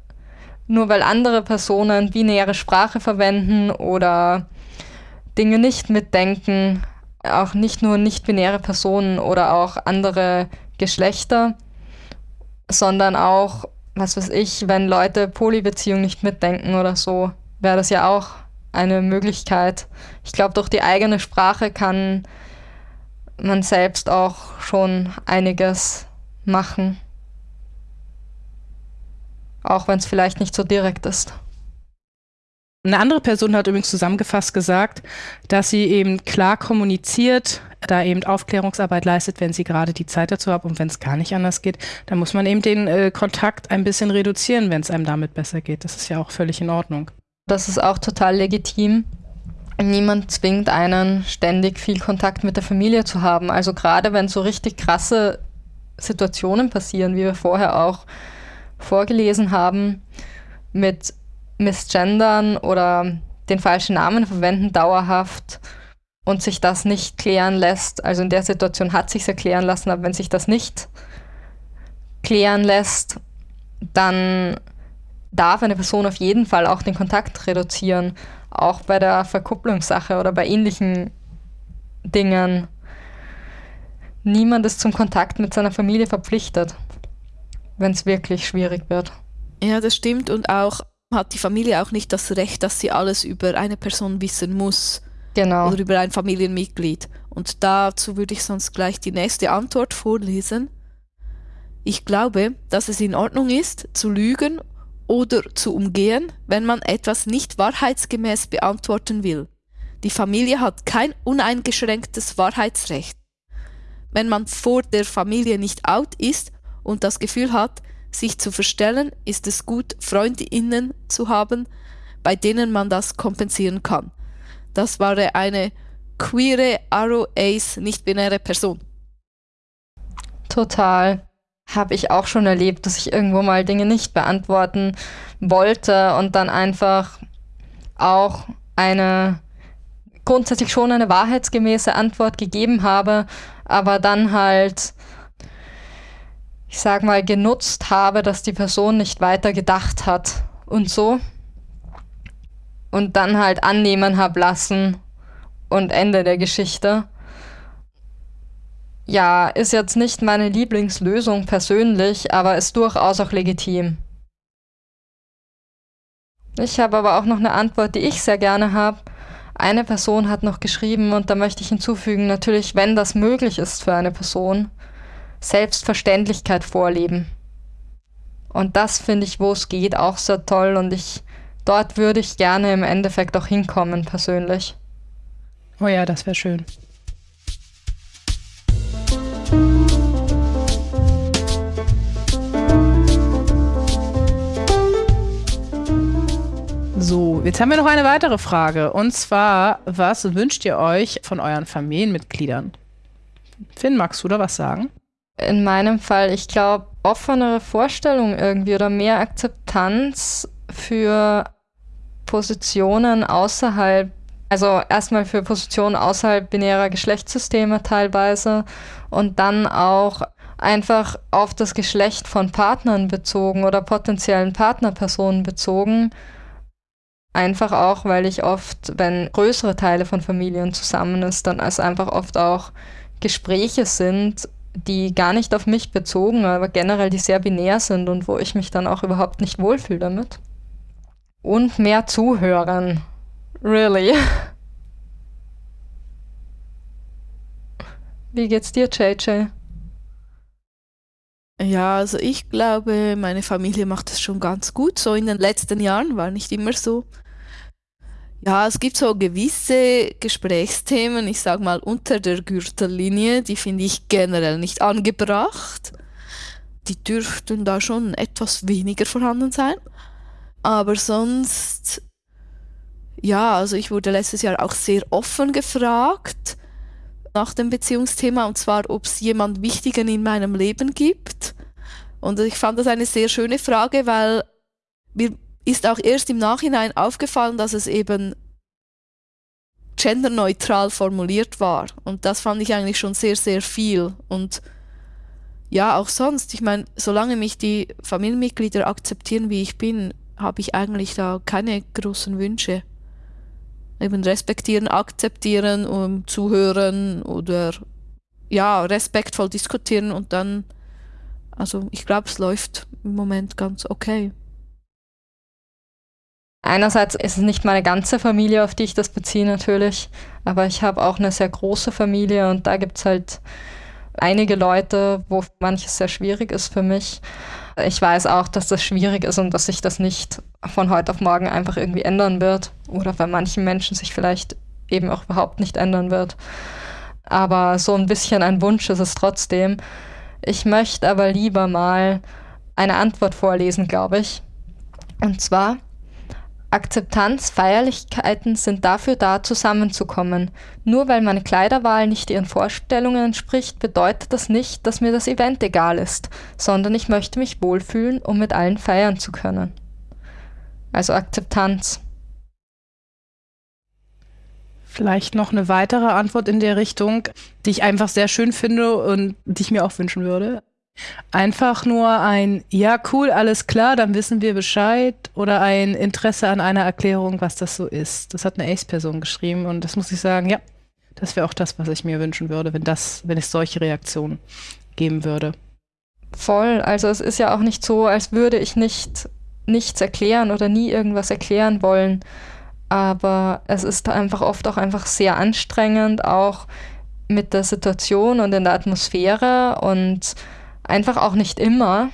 nur weil andere Personen binäre Sprache verwenden oder Dinge nicht mitdenken, auch nicht nur nicht-binäre Personen oder auch andere Geschlechter, sondern auch, was weiß ich, wenn Leute Polybeziehungen nicht mitdenken oder so, wäre das ja auch eine Möglichkeit. Ich glaube, durch die eigene Sprache kann man selbst auch schon einiges machen. Auch wenn es vielleicht nicht so direkt ist. Eine andere Person hat übrigens zusammengefasst gesagt, dass sie eben klar kommuniziert, da eben Aufklärungsarbeit leistet, wenn sie gerade die Zeit dazu hat und wenn es gar nicht anders geht, dann muss man eben den äh, Kontakt ein bisschen reduzieren, wenn es einem damit besser geht. Das ist ja auch völlig in Ordnung. Das ist auch total legitim. Niemand zwingt einen, ständig viel Kontakt mit der Familie zu haben. Also gerade wenn so richtig krasse Situationen passieren, wie wir vorher auch vorgelesen haben, mit Missgendern oder den falschen Namen verwenden dauerhaft und sich das nicht klären lässt. Also in der Situation hat sich erklären lassen, aber wenn sich das nicht klären lässt, dann darf eine Person auf jeden Fall auch den Kontakt reduzieren, auch bei der Verkupplungssache oder bei ähnlichen Dingen. niemand ist zum Kontakt mit seiner Familie verpflichtet, wenn es wirklich schwierig wird. Ja, das stimmt. Und auch hat die Familie auch nicht das Recht, dass sie alles über eine Person wissen muss. Genau. Oder über ein Familienmitglied. Und dazu würde ich sonst gleich die nächste Antwort vorlesen. Ich glaube, dass es in Ordnung ist, zu lügen oder zu umgehen, wenn man etwas nicht wahrheitsgemäß beantworten will. Die Familie hat kein uneingeschränktes Wahrheitsrecht. Wenn man vor der Familie nicht out ist und das Gefühl hat, sich zu verstellen, ist es gut, Freundinnen zu haben, bei denen man das kompensieren kann. Das war eine queere Arrow Ace nicht-binäre Person. Total. Habe ich auch schon erlebt, dass ich irgendwo mal Dinge nicht beantworten wollte und dann einfach auch eine grundsätzlich schon eine wahrheitsgemäße Antwort gegeben habe, aber dann halt, ich sag mal, genutzt habe, dass die Person nicht weiter gedacht hat und so. Und dann halt annehmen habe lassen und Ende der Geschichte. Ja, ist jetzt nicht meine Lieblingslösung persönlich, aber ist durchaus auch legitim. Ich habe aber auch noch eine Antwort, die ich sehr gerne habe. Eine Person hat noch geschrieben und da möchte ich hinzufügen, natürlich, wenn das möglich ist für eine Person, Selbstverständlichkeit vorleben. Und das finde ich, wo es geht, auch sehr toll und ich dort würde ich gerne im Endeffekt auch hinkommen persönlich. Oh ja, das wäre schön. So, jetzt haben wir noch eine weitere Frage. Und zwar, was wünscht ihr euch von euren Familienmitgliedern? Finn, magst du da was sagen? In meinem Fall, ich glaube, offenere Vorstellungen irgendwie oder mehr Akzeptanz für Positionen außerhalb, also erstmal für Positionen außerhalb binärer Geschlechtssysteme teilweise und dann auch einfach auf das Geschlecht von Partnern bezogen oder potenziellen Partnerpersonen bezogen Einfach auch, weil ich oft, wenn größere Teile von Familien zusammen ist, dann es einfach oft auch Gespräche sind, die gar nicht auf mich bezogen, aber generell die sehr binär sind und wo ich mich dann auch überhaupt nicht wohlfühle damit. Und mehr zuhören. Really. Wie geht's dir, JJ? Ja, also ich glaube, meine Familie macht es schon ganz gut. So in den letzten Jahren war nicht immer so. Ja, es gibt so gewisse Gesprächsthemen, ich sag mal unter der Gürtellinie, die finde ich generell nicht angebracht. Die dürften da schon etwas weniger vorhanden sein. Aber sonst, ja, also ich wurde letztes Jahr auch sehr offen gefragt nach dem Beziehungsthema und zwar, ob es jemand Wichtigen in meinem Leben gibt. Und ich fand das eine sehr schöne Frage, weil mir ist auch erst im Nachhinein aufgefallen, dass es eben genderneutral formuliert war. Und das fand ich eigentlich schon sehr, sehr viel. Und ja, auch sonst, ich meine, solange mich die Familienmitglieder akzeptieren, wie ich bin, habe ich eigentlich da keine großen Wünsche. Eben respektieren, akzeptieren, um, zuhören oder ja, respektvoll diskutieren und dann, also ich glaube, es läuft im Moment ganz okay. Einerseits ist es nicht meine ganze Familie, auf die ich das beziehe natürlich, aber ich habe auch eine sehr große Familie und da gibt es halt einige Leute, wo manches sehr schwierig ist für mich. Ich weiß auch, dass das schwierig ist und dass sich das nicht von heute auf morgen einfach irgendwie ändern wird oder bei manchen Menschen sich vielleicht eben auch überhaupt nicht ändern wird. Aber so ein bisschen ein Wunsch ist es trotzdem. Ich möchte aber lieber mal eine Antwort vorlesen, glaube ich. Und zwar, Akzeptanz, Feierlichkeiten sind dafür da, zusammenzukommen. Nur weil meine Kleiderwahl nicht ihren Vorstellungen entspricht, bedeutet das nicht, dass mir das Event egal ist, sondern ich möchte mich wohlfühlen, um mit allen feiern zu können. Also Akzeptanz. Vielleicht noch eine weitere Antwort in der Richtung, die ich einfach sehr schön finde und die ich mir auch wünschen würde. Einfach nur ein Ja, cool, alles klar, dann wissen wir Bescheid oder ein Interesse an einer Erklärung, was das so ist. Das hat eine Ace-Person geschrieben und das muss ich sagen, ja, Das wäre auch das, was ich mir wünschen würde, wenn das, wenn es solche Reaktionen geben würde. Voll. Also es ist ja auch nicht so, als würde ich nicht nichts erklären oder nie irgendwas erklären wollen. Aber es ist einfach oft auch einfach sehr anstrengend, auch mit der Situation und in der Atmosphäre und einfach auch nicht immer.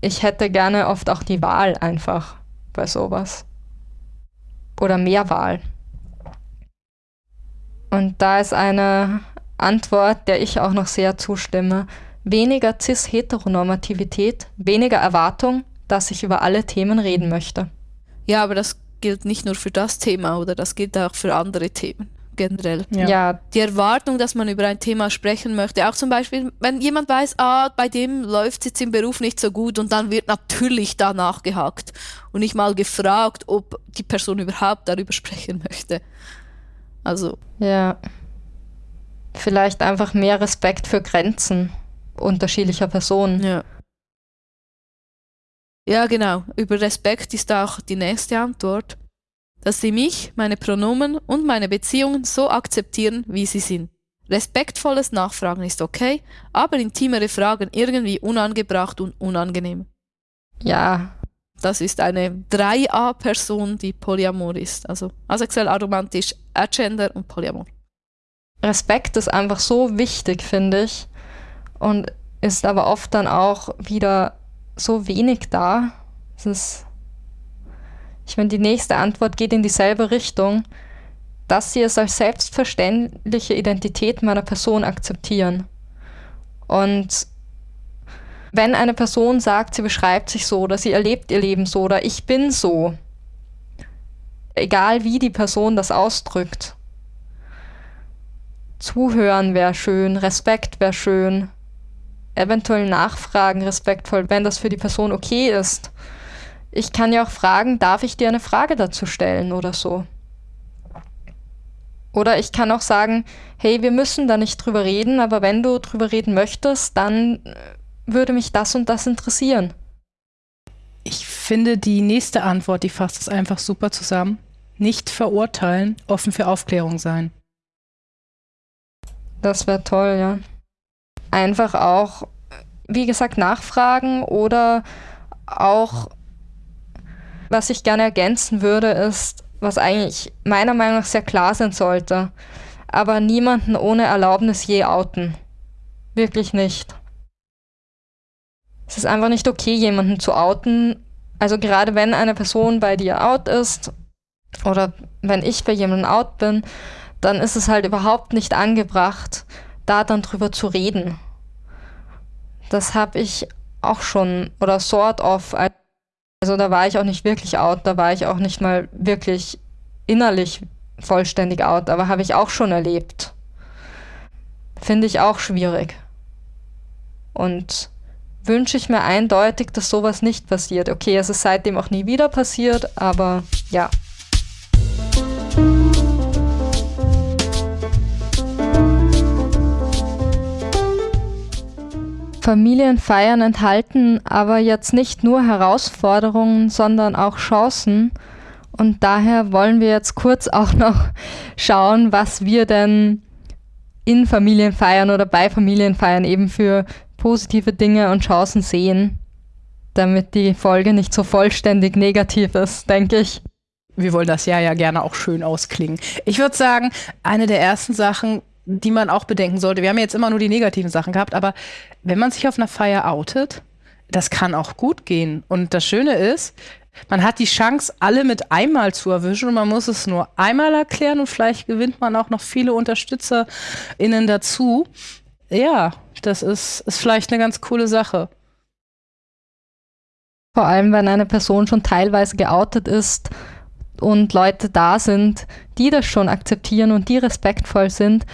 Ich hätte gerne oft auch die Wahl einfach bei sowas. Oder mehr Wahl. Und da ist eine Antwort, der ich auch noch sehr zustimme. Weniger cis-Heteronormativität, weniger Erwartung, dass ich über alle Themen reden möchte. Ja, aber das gilt nicht nur für das Thema, oder das gilt auch für andere Themen generell. Ja. ja. Die Erwartung, dass man über ein Thema sprechen möchte. Auch zum Beispiel, wenn jemand weiß, ah, bei dem läuft es jetzt im Beruf nicht so gut und dann wird natürlich danach gehakt und nicht mal gefragt, ob die Person überhaupt darüber sprechen möchte. Also. Ja. Vielleicht einfach mehr Respekt für Grenzen unterschiedlicher Personen. Ja. Ja, genau. Über Respekt ist auch die nächste Antwort. Dass sie mich, meine Pronomen und meine Beziehungen so akzeptieren, wie sie sind. Respektvolles Nachfragen ist okay, aber intimere Fragen irgendwie unangebracht und unangenehm. Ja. Das ist eine 3a-Person, die Polyamor ist. Also asexuell, aromantisch, agender und Polyamor. Respekt ist einfach so wichtig, finde ich. Und ist aber oft dann auch wieder so wenig da. Es ist, ich meine, die nächste Antwort geht in dieselbe Richtung, dass sie es als selbstverständliche Identität meiner Person akzeptieren. Und wenn eine Person sagt, sie beschreibt sich so oder sie erlebt ihr Leben so oder ich bin so, egal wie die Person das ausdrückt, zuhören wäre schön, Respekt wäre schön, eventuell nachfragen, respektvoll, wenn das für die Person okay ist. Ich kann ja auch fragen, darf ich dir eine Frage dazu stellen oder so. Oder ich kann auch sagen, hey, wir müssen da nicht drüber reden, aber wenn du drüber reden möchtest, dann äh, würde mich das und das interessieren. Ich finde die nächste Antwort, die fasst es einfach super zusammen. Nicht verurteilen, offen für Aufklärung sein. Das wäre toll, ja einfach auch, wie gesagt, nachfragen oder auch, was ich gerne ergänzen würde, ist, was eigentlich meiner Meinung nach sehr klar sein sollte, aber niemanden ohne Erlaubnis je outen. Wirklich nicht. Es ist einfach nicht okay, jemanden zu outen. Also gerade wenn eine Person bei dir out ist oder wenn ich bei jemandem out bin, dann ist es halt überhaupt nicht angebracht, da dann drüber zu reden. Das habe ich auch schon, oder sort of. Also da war ich auch nicht wirklich out, da war ich auch nicht mal wirklich innerlich vollständig out, aber habe ich auch schon erlebt. Finde ich auch schwierig. Und wünsche ich mir eindeutig, dass sowas nicht passiert. Okay, es ist seitdem auch nie wieder passiert, aber ja. Familienfeiern enthalten aber jetzt nicht nur Herausforderungen, sondern auch Chancen. Und daher wollen wir jetzt kurz auch noch schauen, was wir denn in Familienfeiern oder bei Familienfeiern eben für positive Dinge und Chancen sehen, damit die Folge nicht so vollständig negativ ist, denke ich. Wir wollen das Jahr ja gerne auch schön ausklingen. Ich würde sagen, eine der ersten Sachen, die man auch bedenken sollte. Wir haben jetzt immer nur die negativen Sachen gehabt, aber wenn man sich auf einer Feier outet, das kann auch gut gehen. Und das Schöne ist, man hat die Chance, alle mit einmal zu erwischen und man muss es nur einmal erklären und vielleicht gewinnt man auch noch viele UnterstützerInnen dazu. Ja, das ist, ist vielleicht eine ganz coole Sache. Vor allem, wenn eine Person schon teilweise geoutet ist und Leute da sind, die das schon akzeptieren und die respektvoll sind,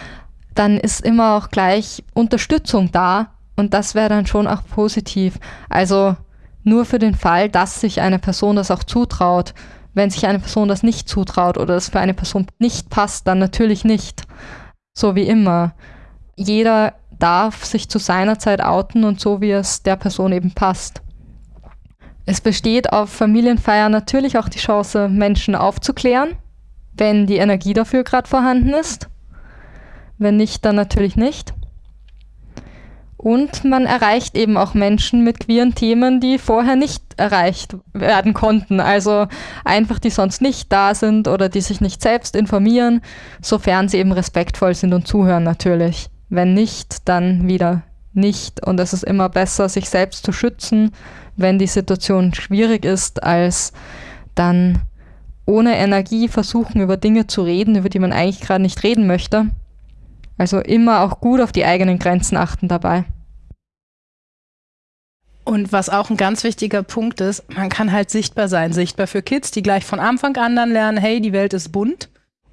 dann ist immer auch gleich Unterstützung da und das wäre dann schon auch positiv. Also nur für den Fall, dass sich eine Person das auch zutraut. Wenn sich eine Person das nicht zutraut oder es für eine Person nicht passt, dann natürlich nicht. So wie immer. Jeder darf sich zu seiner Zeit outen und so, wie es der Person eben passt. Es besteht auf Familienfeiern natürlich auch die Chance, Menschen aufzuklären, wenn die Energie dafür gerade vorhanden ist. Wenn nicht, dann natürlich nicht. Und man erreicht eben auch Menschen mit queeren Themen, die vorher nicht erreicht werden konnten. Also einfach, die sonst nicht da sind oder die sich nicht selbst informieren, sofern sie eben respektvoll sind und zuhören natürlich. Wenn nicht, dann wieder nicht. Und es ist immer besser, sich selbst zu schützen, wenn die Situation schwierig ist, als dann ohne Energie versuchen, über Dinge zu reden, über die man eigentlich gerade nicht reden möchte. Also immer auch gut auf die eigenen Grenzen achten dabei. Und was auch ein ganz wichtiger Punkt ist, man kann halt sichtbar sein. Sichtbar für Kids, die gleich von Anfang an dann lernen, hey, die Welt ist bunt.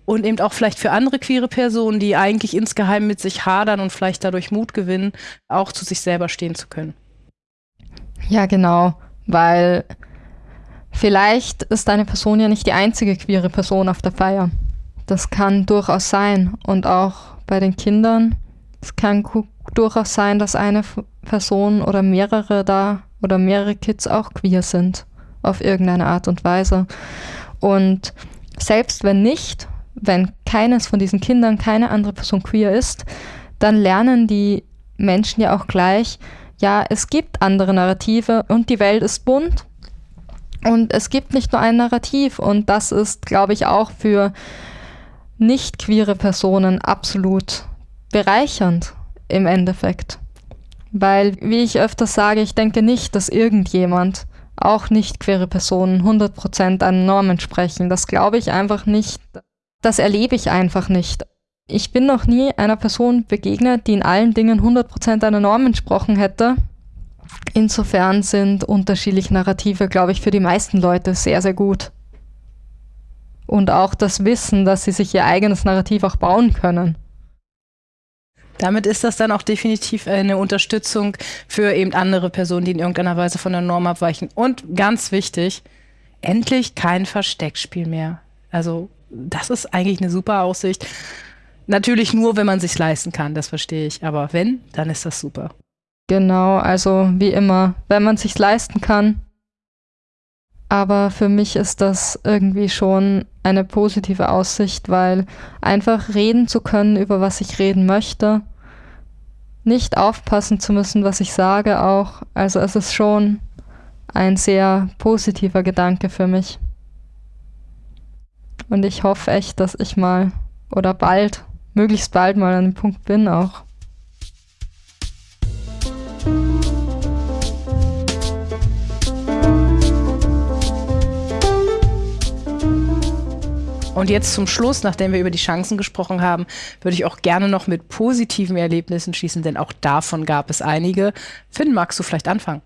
Und eben auch vielleicht für andere queere Personen, die eigentlich insgeheim mit sich hadern und vielleicht dadurch Mut gewinnen, auch zu sich selber stehen zu können. Ja, genau. Weil vielleicht ist eine Person ja nicht die einzige queere Person auf der Feier. Das kann durchaus sein. Und auch bei den Kindern. Es kann durchaus sein, dass eine Person oder mehrere da oder mehrere Kids auch queer sind, auf irgendeine Art und Weise. Und selbst wenn nicht, wenn keines von diesen Kindern, keine andere Person queer ist, dann lernen die Menschen ja auch gleich, ja, es gibt andere Narrative und die Welt ist bunt und es gibt nicht nur ein Narrativ und das ist, glaube ich, auch für nicht queere Personen absolut bereichernd im Endeffekt. Weil, wie ich öfters sage, ich denke nicht, dass irgendjemand, auch nicht queere Personen, 100% an Normen sprechen. Das glaube ich einfach nicht. Das erlebe ich einfach nicht. Ich bin noch nie einer Person begegnet, die in allen Dingen 100% einer Norm entsprochen hätte. Insofern sind unterschiedliche Narrative, glaube ich, für die meisten Leute sehr, sehr gut. Und auch das Wissen, dass sie sich ihr eigenes Narrativ auch bauen können. Damit ist das dann auch definitiv eine Unterstützung für eben andere Personen, die in irgendeiner Weise von der Norm abweichen. Und ganz wichtig, endlich kein Versteckspiel mehr. Also das ist eigentlich eine super Aussicht. Natürlich nur, wenn man sich leisten kann, das verstehe ich. Aber wenn, dann ist das super. Genau, also wie immer, wenn man sich leisten kann. Aber für mich ist das irgendwie schon eine positive Aussicht, weil einfach reden zu können, über was ich reden möchte, nicht aufpassen zu müssen, was ich sage auch. Also es ist schon ein sehr positiver Gedanke für mich. Und ich hoffe echt, dass ich mal oder bald, möglichst bald mal an dem Punkt bin auch. Und jetzt zum Schluss, nachdem wir über die Chancen gesprochen haben, würde ich auch gerne noch mit positiven Erlebnissen schließen, denn auch davon gab es einige. Finn, magst du vielleicht anfangen?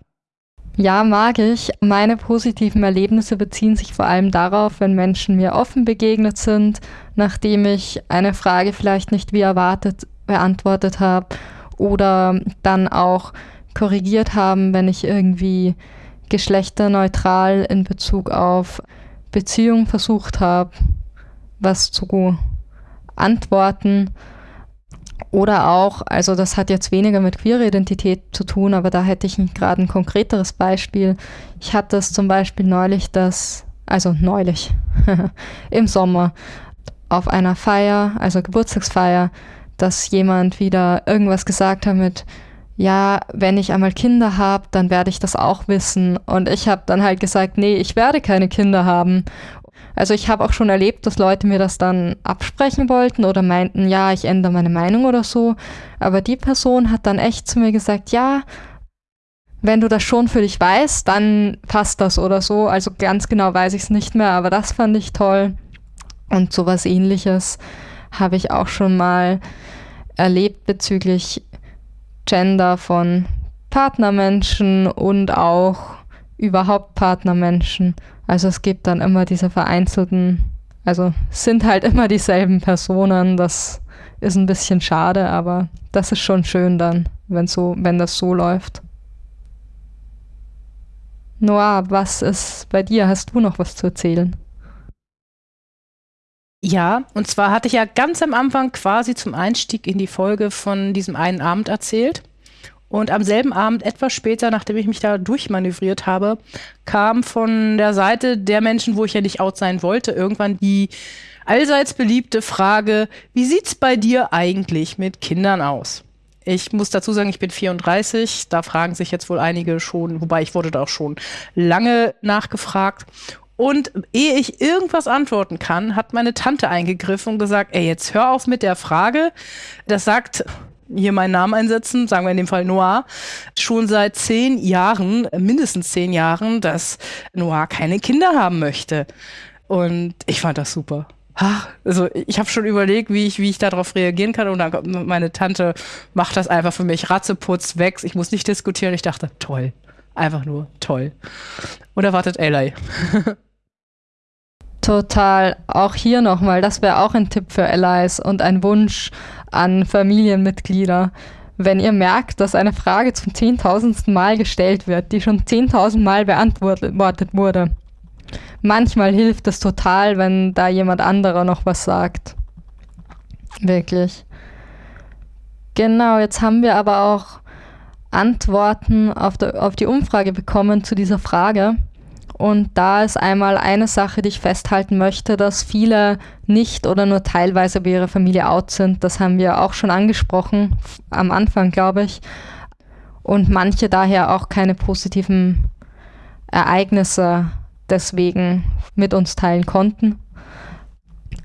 Ja, mag ich. Meine positiven Erlebnisse beziehen sich vor allem darauf, wenn Menschen mir offen begegnet sind, nachdem ich eine Frage vielleicht nicht wie erwartet beantwortet habe oder dann auch korrigiert haben, wenn ich irgendwie geschlechterneutral in Bezug auf Beziehung versucht habe was zu antworten. Oder auch, also das hat jetzt weniger mit queerer Identität zu tun, aber da hätte ich gerade ein konkreteres Beispiel. Ich hatte es zum Beispiel neulich, dass, also neulich, im Sommer, auf einer Feier, also Geburtstagsfeier, dass jemand wieder irgendwas gesagt hat mit, ja, wenn ich einmal Kinder habe, dann werde ich das auch wissen. Und ich habe dann halt gesagt, nee, ich werde keine Kinder haben. Also ich habe auch schon erlebt, dass Leute mir das dann absprechen wollten oder meinten, ja, ich ändere meine Meinung oder so. Aber die Person hat dann echt zu mir gesagt, ja, wenn du das schon für dich weißt, dann passt das oder so. Also ganz genau weiß ich es nicht mehr, aber das fand ich toll. Und sowas ähnliches habe ich auch schon mal erlebt bezüglich Gender von Partnermenschen und auch überhaupt Partnermenschen. Also es gibt dann immer diese vereinzelten, also sind halt immer dieselben Personen. Das ist ein bisschen schade, aber das ist schon schön dann, wenn so, wenn das so läuft. Noah, was ist bei dir? Hast du noch was zu erzählen? Ja, und zwar hatte ich ja ganz am Anfang quasi zum Einstieg in die Folge von diesem einen Abend erzählt. Und am selben Abend, etwas später, nachdem ich mich da durchmanövriert habe, kam von der Seite der Menschen, wo ich ja nicht out sein wollte, irgendwann die allseits beliebte Frage, wie sieht's bei dir eigentlich mit Kindern aus? Ich muss dazu sagen, ich bin 34. Da fragen sich jetzt wohl einige schon, wobei ich wurde da auch schon lange nachgefragt. Und ehe ich irgendwas antworten kann, hat meine Tante eingegriffen und gesagt, ey, jetzt hör auf mit der Frage. Das sagt hier meinen Namen einsetzen, sagen wir in dem Fall Noah, schon seit zehn Jahren, mindestens zehn Jahren, dass Noah keine Kinder haben möchte. Und ich fand das super. Also ich habe schon überlegt, wie ich, wie ich darauf reagieren kann. Und dann kommt meine Tante macht das einfach für mich, Ratzeputz, weg. Ich muss nicht diskutieren. Ich dachte, toll. Einfach nur toll. Und erwartet Eli. Total. Auch hier nochmal, das wäre auch ein Tipp für Allies und ein Wunsch an Familienmitglieder. Wenn ihr merkt, dass eine Frage zum zehntausendsten Mal gestellt wird, die schon zehntausend Mal beantwortet wurde, manchmal hilft es total, wenn da jemand anderer noch was sagt. Wirklich. Genau, jetzt haben wir aber auch Antworten auf, der, auf die Umfrage bekommen zu dieser Frage. Und da ist einmal eine Sache, die ich festhalten möchte, dass viele nicht oder nur teilweise bei ihrer Familie out sind. Das haben wir auch schon angesprochen, am Anfang, glaube ich. Und manche daher auch keine positiven Ereignisse deswegen mit uns teilen konnten.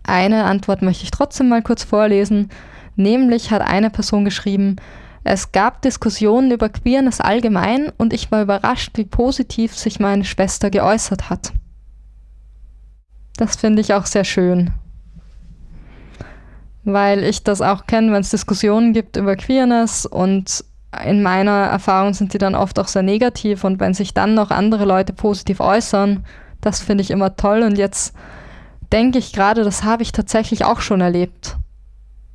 Eine Antwort möchte ich trotzdem mal kurz vorlesen. Nämlich hat eine Person geschrieben, es gab Diskussionen über Queerness allgemein und ich war überrascht, wie positiv sich meine Schwester geäußert hat. Das finde ich auch sehr schön. Weil ich das auch kenne, wenn es Diskussionen gibt über Queerness und in meiner Erfahrung sind die dann oft auch sehr negativ und wenn sich dann noch andere Leute positiv äußern, das finde ich immer toll und jetzt denke ich gerade, das habe ich tatsächlich auch schon erlebt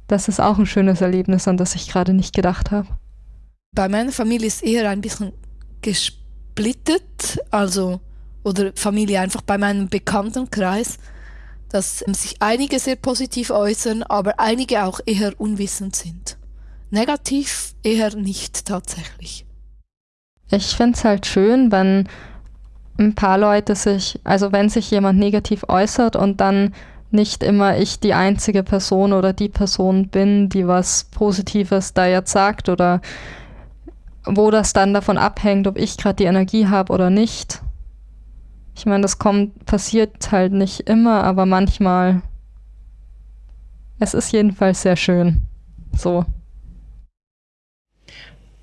das ist auch ein schönes Erlebnis, an das ich gerade nicht gedacht habe. Bei meiner Familie ist eher ein bisschen gesplittet, also oder Familie einfach bei meinem Bekanntenkreis, dass sich einige sehr positiv äußern, aber einige auch eher unwissend sind. Negativ eher nicht tatsächlich. Ich finde es halt schön, wenn ein paar Leute sich, also wenn sich jemand negativ äußert und dann nicht immer ich die einzige Person oder die Person bin, die was Positives da jetzt sagt oder wo das dann davon abhängt, ob ich gerade die Energie habe oder nicht. Ich meine, das kommt, passiert halt nicht immer, aber manchmal. Es ist jedenfalls sehr schön. So.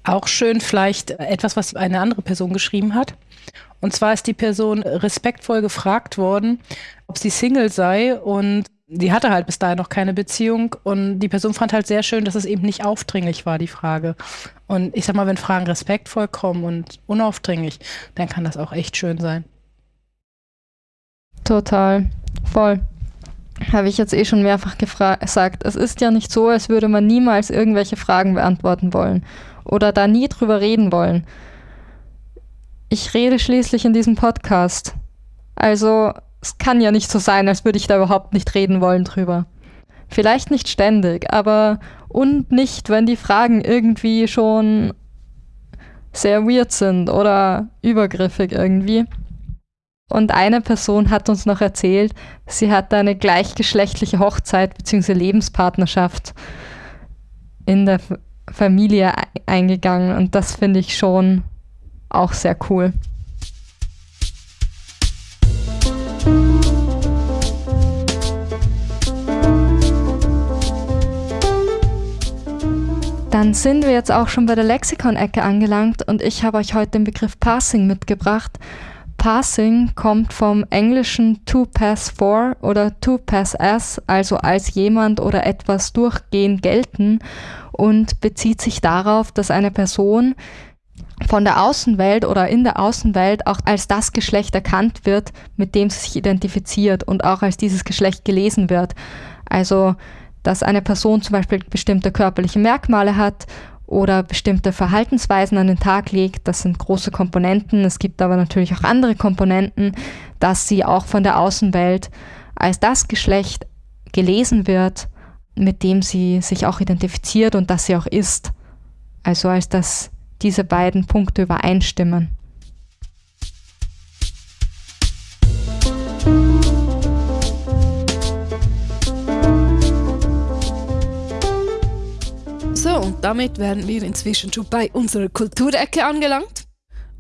Auch schön vielleicht etwas, was eine andere Person geschrieben hat. Und zwar ist die Person respektvoll gefragt worden, ob sie Single sei und sie hatte halt bis dahin noch keine Beziehung und die Person fand halt sehr schön, dass es eben nicht aufdringlich war, die Frage. Und ich sag mal, wenn Fragen respektvoll kommen und unaufdringlich, dann kann das auch echt schön sein. Total. Voll. Habe ich jetzt eh schon mehrfach gesagt. Es ist ja nicht so, als würde man niemals irgendwelche Fragen beantworten wollen oder da nie drüber reden wollen. Ich rede schließlich in diesem Podcast. Also es kann ja nicht so sein, als würde ich da überhaupt nicht reden wollen drüber. Vielleicht nicht ständig, aber und nicht, wenn die Fragen irgendwie schon sehr weird sind oder übergriffig irgendwie. Und eine Person hat uns noch erzählt, sie hat eine gleichgeschlechtliche Hochzeit bzw. Lebenspartnerschaft in der Familie eingegangen und das finde ich schon auch sehr cool. Dann sind wir jetzt auch schon bei der Lexikon-Ecke angelangt und ich habe euch heute den Begriff Passing mitgebracht. Passing kommt vom englischen to pass for oder to pass as, also als jemand oder etwas durchgehend gelten und bezieht sich darauf, dass eine Person von der Außenwelt oder in der Außenwelt auch als das Geschlecht erkannt wird, mit dem sie sich identifiziert und auch als dieses Geschlecht gelesen wird. Also, dass eine Person zum Beispiel bestimmte körperliche Merkmale hat oder bestimmte Verhaltensweisen an den Tag legt, das sind große Komponenten. Es gibt aber natürlich auch andere Komponenten, dass sie auch von der Außenwelt als das Geschlecht gelesen wird, mit dem sie sich auch identifiziert und das sie auch ist. Also als das diese beiden Punkte übereinstimmen. So, und damit wären wir inzwischen schon bei unserer Kulturecke angelangt.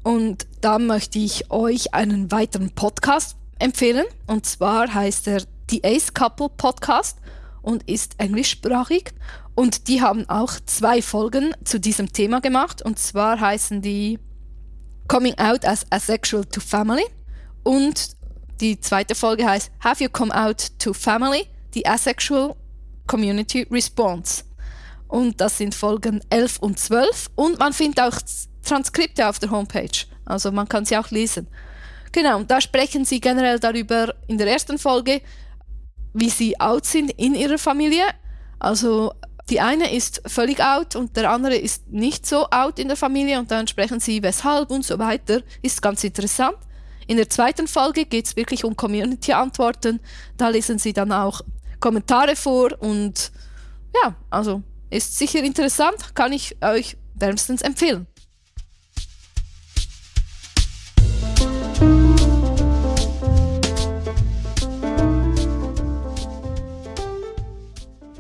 Und da möchte ich euch einen weiteren Podcast empfehlen. Und zwar heißt er The Ace Couple Podcast und ist englischsprachig. Und die haben auch zwei Folgen zu diesem Thema gemacht. Und zwar heißen die Coming Out as Asexual to Family. Und die zweite Folge heißt Have You Come Out to Family? The Asexual Community Response. Und das sind Folgen 11 und 12. Und man findet auch Transkripte auf der Homepage. Also man kann sie auch lesen. Genau, und da sprechen sie generell darüber in der ersten Folge, wie sie out sind in ihrer Familie. Also die eine ist völlig out und der andere ist nicht so out in der Familie und dann sprechen sie weshalb und so weiter. Ist ganz interessant. In der zweiten Folge geht es wirklich um Community-Antworten. Da lesen sie dann auch Kommentare vor und ja, also ist sicher interessant, kann ich euch wärmstens empfehlen.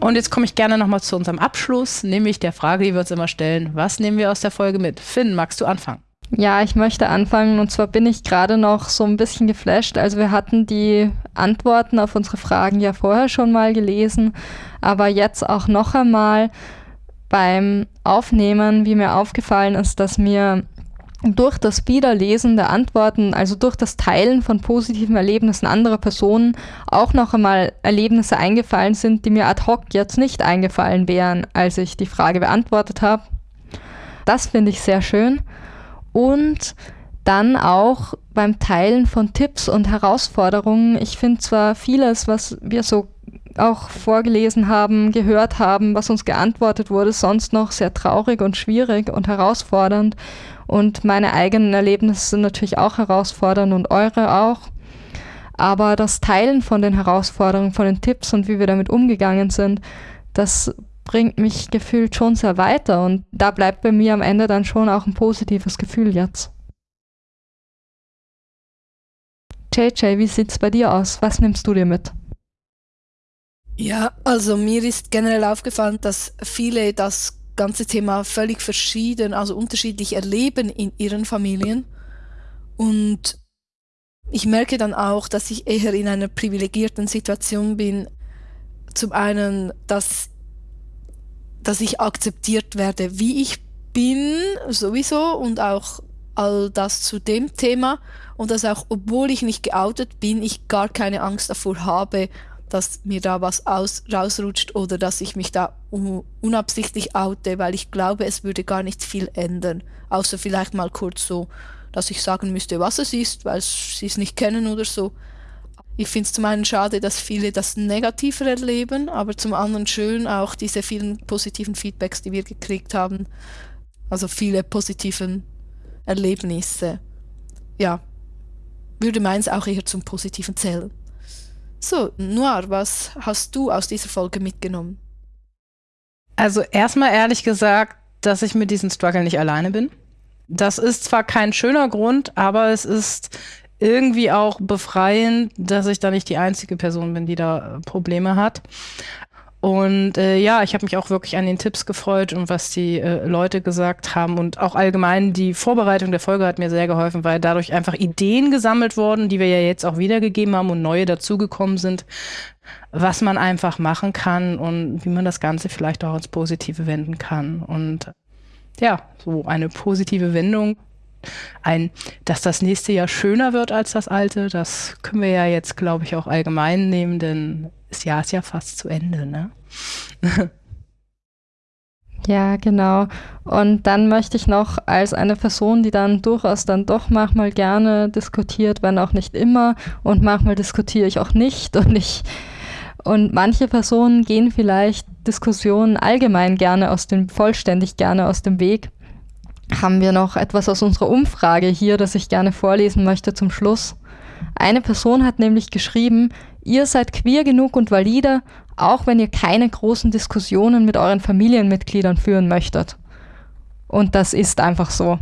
Und jetzt komme ich gerne nochmal zu unserem Abschluss, nämlich der Frage, die wir uns immer stellen. Was nehmen wir aus der Folge mit? Finn, magst du anfangen? Ja, ich möchte anfangen und zwar bin ich gerade noch so ein bisschen geflasht. Also wir hatten die Antworten auf unsere Fragen ja vorher schon mal gelesen, aber jetzt auch noch einmal beim Aufnehmen, wie mir aufgefallen ist, dass mir durch das Wiederlesen der Antworten, also durch das Teilen von positiven Erlebnissen anderer Personen, auch noch einmal Erlebnisse eingefallen sind, die mir ad hoc jetzt nicht eingefallen wären, als ich die Frage beantwortet habe. Das finde ich sehr schön und dann auch beim Teilen von Tipps und Herausforderungen. Ich finde zwar vieles, was wir so auch vorgelesen haben, gehört haben, was uns geantwortet wurde, sonst noch sehr traurig und schwierig und herausfordernd. Und meine eigenen Erlebnisse sind natürlich auch herausfordernd und eure auch. Aber das Teilen von den Herausforderungen, von den Tipps und wie wir damit umgegangen sind, das bringt mich gefühlt schon sehr weiter und da bleibt bei mir am Ende dann schon auch ein positives Gefühl jetzt. JJ, wie sieht's bei dir aus? Was nimmst du dir mit? Ja, also mir ist generell aufgefallen, dass viele das ganze Thema völlig verschieden, also unterschiedlich erleben in ihren Familien. Und ich merke dann auch, dass ich eher in einer privilegierten Situation bin. Zum einen, dass dass ich akzeptiert werde, wie ich bin, sowieso, und auch all das zu dem Thema. Und dass auch, obwohl ich nicht geoutet bin, ich gar keine Angst davor habe, dass mir da was aus, rausrutscht oder dass ich mich da unabsichtlich oute, weil ich glaube, es würde gar nicht viel ändern. Außer vielleicht mal kurz so, dass ich sagen müsste, was es ist, weil sie es nicht kennen oder so. Ich finde es zum einen schade, dass viele das negativer erleben, aber zum anderen schön auch diese vielen positiven Feedbacks, die wir gekriegt haben. Also viele positiven Erlebnisse. Ja, würde meins auch eher zum Positiven zählen. So, Noir, was hast du aus dieser Folge mitgenommen? Also erstmal ehrlich gesagt, dass ich mit diesem Struggle nicht alleine bin. Das ist zwar kein schöner Grund, aber es ist irgendwie auch befreiend, dass ich da nicht die einzige Person bin, die da Probleme hat. Und äh, ja, ich habe mich auch wirklich an den Tipps gefreut und was die äh, Leute gesagt haben. Und auch allgemein die Vorbereitung der Folge hat mir sehr geholfen, weil dadurch einfach Ideen gesammelt wurden, die wir ja jetzt auch wiedergegeben haben und neue dazugekommen sind, was man einfach machen kann und wie man das Ganze vielleicht auch ins Positive wenden kann. Und ja, so eine positive Wendung ein, dass das nächste Jahr schöner wird als das alte, das können wir ja jetzt, glaube ich, auch allgemein nehmen, denn das Jahr ist ja fast zu Ende, ne? Ja, genau. Und dann möchte ich noch als eine Person, die dann durchaus dann doch manchmal gerne diskutiert, wenn auch nicht immer, und manchmal diskutiere ich auch nicht und ich und manche Personen gehen vielleicht Diskussionen allgemein gerne aus dem, vollständig gerne aus dem Weg haben wir noch etwas aus unserer Umfrage hier, das ich gerne vorlesen möchte zum Schluss. Eine Person hat nämlich geschrieben, ihr seid queer genug und valide, auch wenn ihr keine großen Diskussionen mit euren Familienmitgliedern führen möchtet. Und das ist einfach so.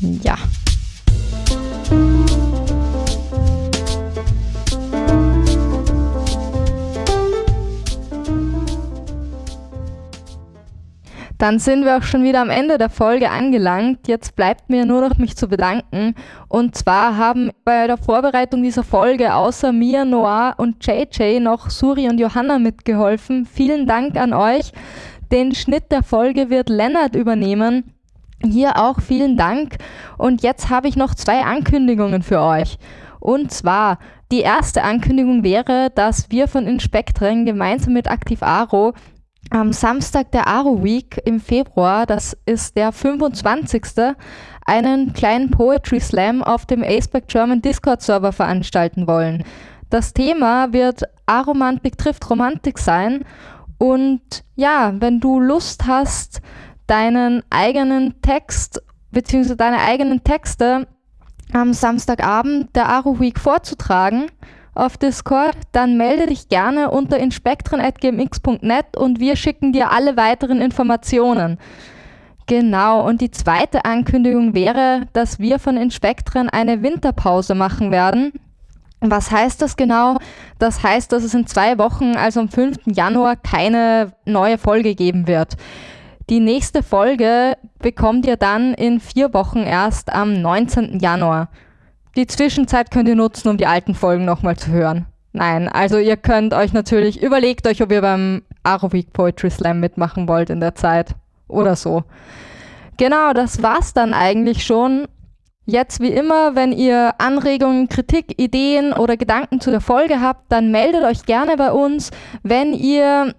Ja. Dann sind wir auch schon wieder am Ende der Folge angelangt. Jetzt bleibt mir nur noch mich zu bedanken. Und zwar haben bei der Vorbereitung dieser Folge außer mir, Noah und JJ noch Suri und Johanna mitgeholfen. Vielen Dank an euch. Den Schnitt der Folge wird Lennart übernehmen. Hier auch vielen Dank. Und jetzt habe ich noch zwei Ankündigungen für euch. Und zwar, die erste Ankündigung wäre, dass wir von Inspektren gemeinsam mit Aktiv Aro am Samstag der Aro Week im Februar, das ist der 25. einen kleinen Poetry Slam auf dem Aceback German Discord Server veranstalten wollen. Das Thema wird Aromantik trifft Romantik sein und ja, wenn du Lust hast, deinen eigenen Text bzw. deine eigenen Texte am Samstagabend der Aro Week vorzutragen, auf Discord, dann melde dich gerne unter inspektren.gmx.net und wir schicken dir alle weiteren Informationen. Genau, und die zweite Ankündigung wäre, dass wir von Inspektren eine Winterpause machen werden. Was heißt das genau? Das heißt, dass es in zwei Wochen, also am 5. Januar, keine neue Folge geben wird. Die nächste Folge bekommt ihr dann in vier Wochen erst am 19. Januar. Die Zwischenzeit könnt ihr nutzen, um die alten Folgen nochmal zu hören. Nein, also ihr könnt euch natürlich, überlegt euch, ob ihr beim Arrowweek Poetry Slam mitmachen wollt in der Zeit oder so. Genau, das war's dann eigentlich schon. Jetzt wie immer, wenn ihr Anregungen, Kritik, Ideen oder Gedanken zu der Folge habt, dann meldet euch gerne bei uns. Wenn ihr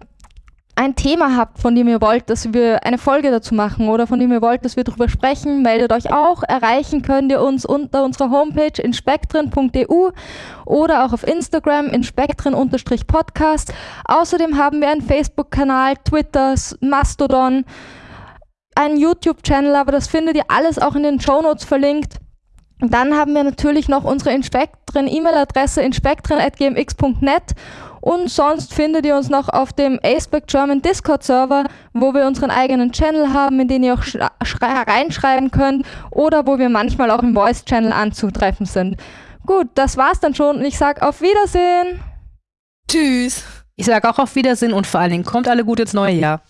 ein Thema habt, von dem ihr wollt, dass wir eine Folge dazu machen oder von dem ihr wollt, dass wir darüber sprechen, meldet euch auch. Erreichen könnt ihr uns unter unserer Homepage inspektren.eu oder auch auf Instagram inspektren-podcast. Außerdem haben wir einen Facebook-Kanal, Twitter, Mastodon, einen YouTube-Channel, aber das findet ihr alles auch in den Show Notes verlinkt. Dann haben wir natürlich noch unsere Inspektren-E-Mail-Adresse inspektren.gmx.net und sonst findet ihr uns noch auf dem Aceback German Discord Server, wo wir unseren eigenen Channel haben, in den ihr auch reinschreiben könnt oder wo wir manchmal auch im Voice Channel anzutreffen sind. Gut, das war's dann schon und ich sag auf Wiedersehen. Tschüss. Ich sage auch auf Wiedersehen und vor allen Dingen kommt alle gut ins neue Jahr.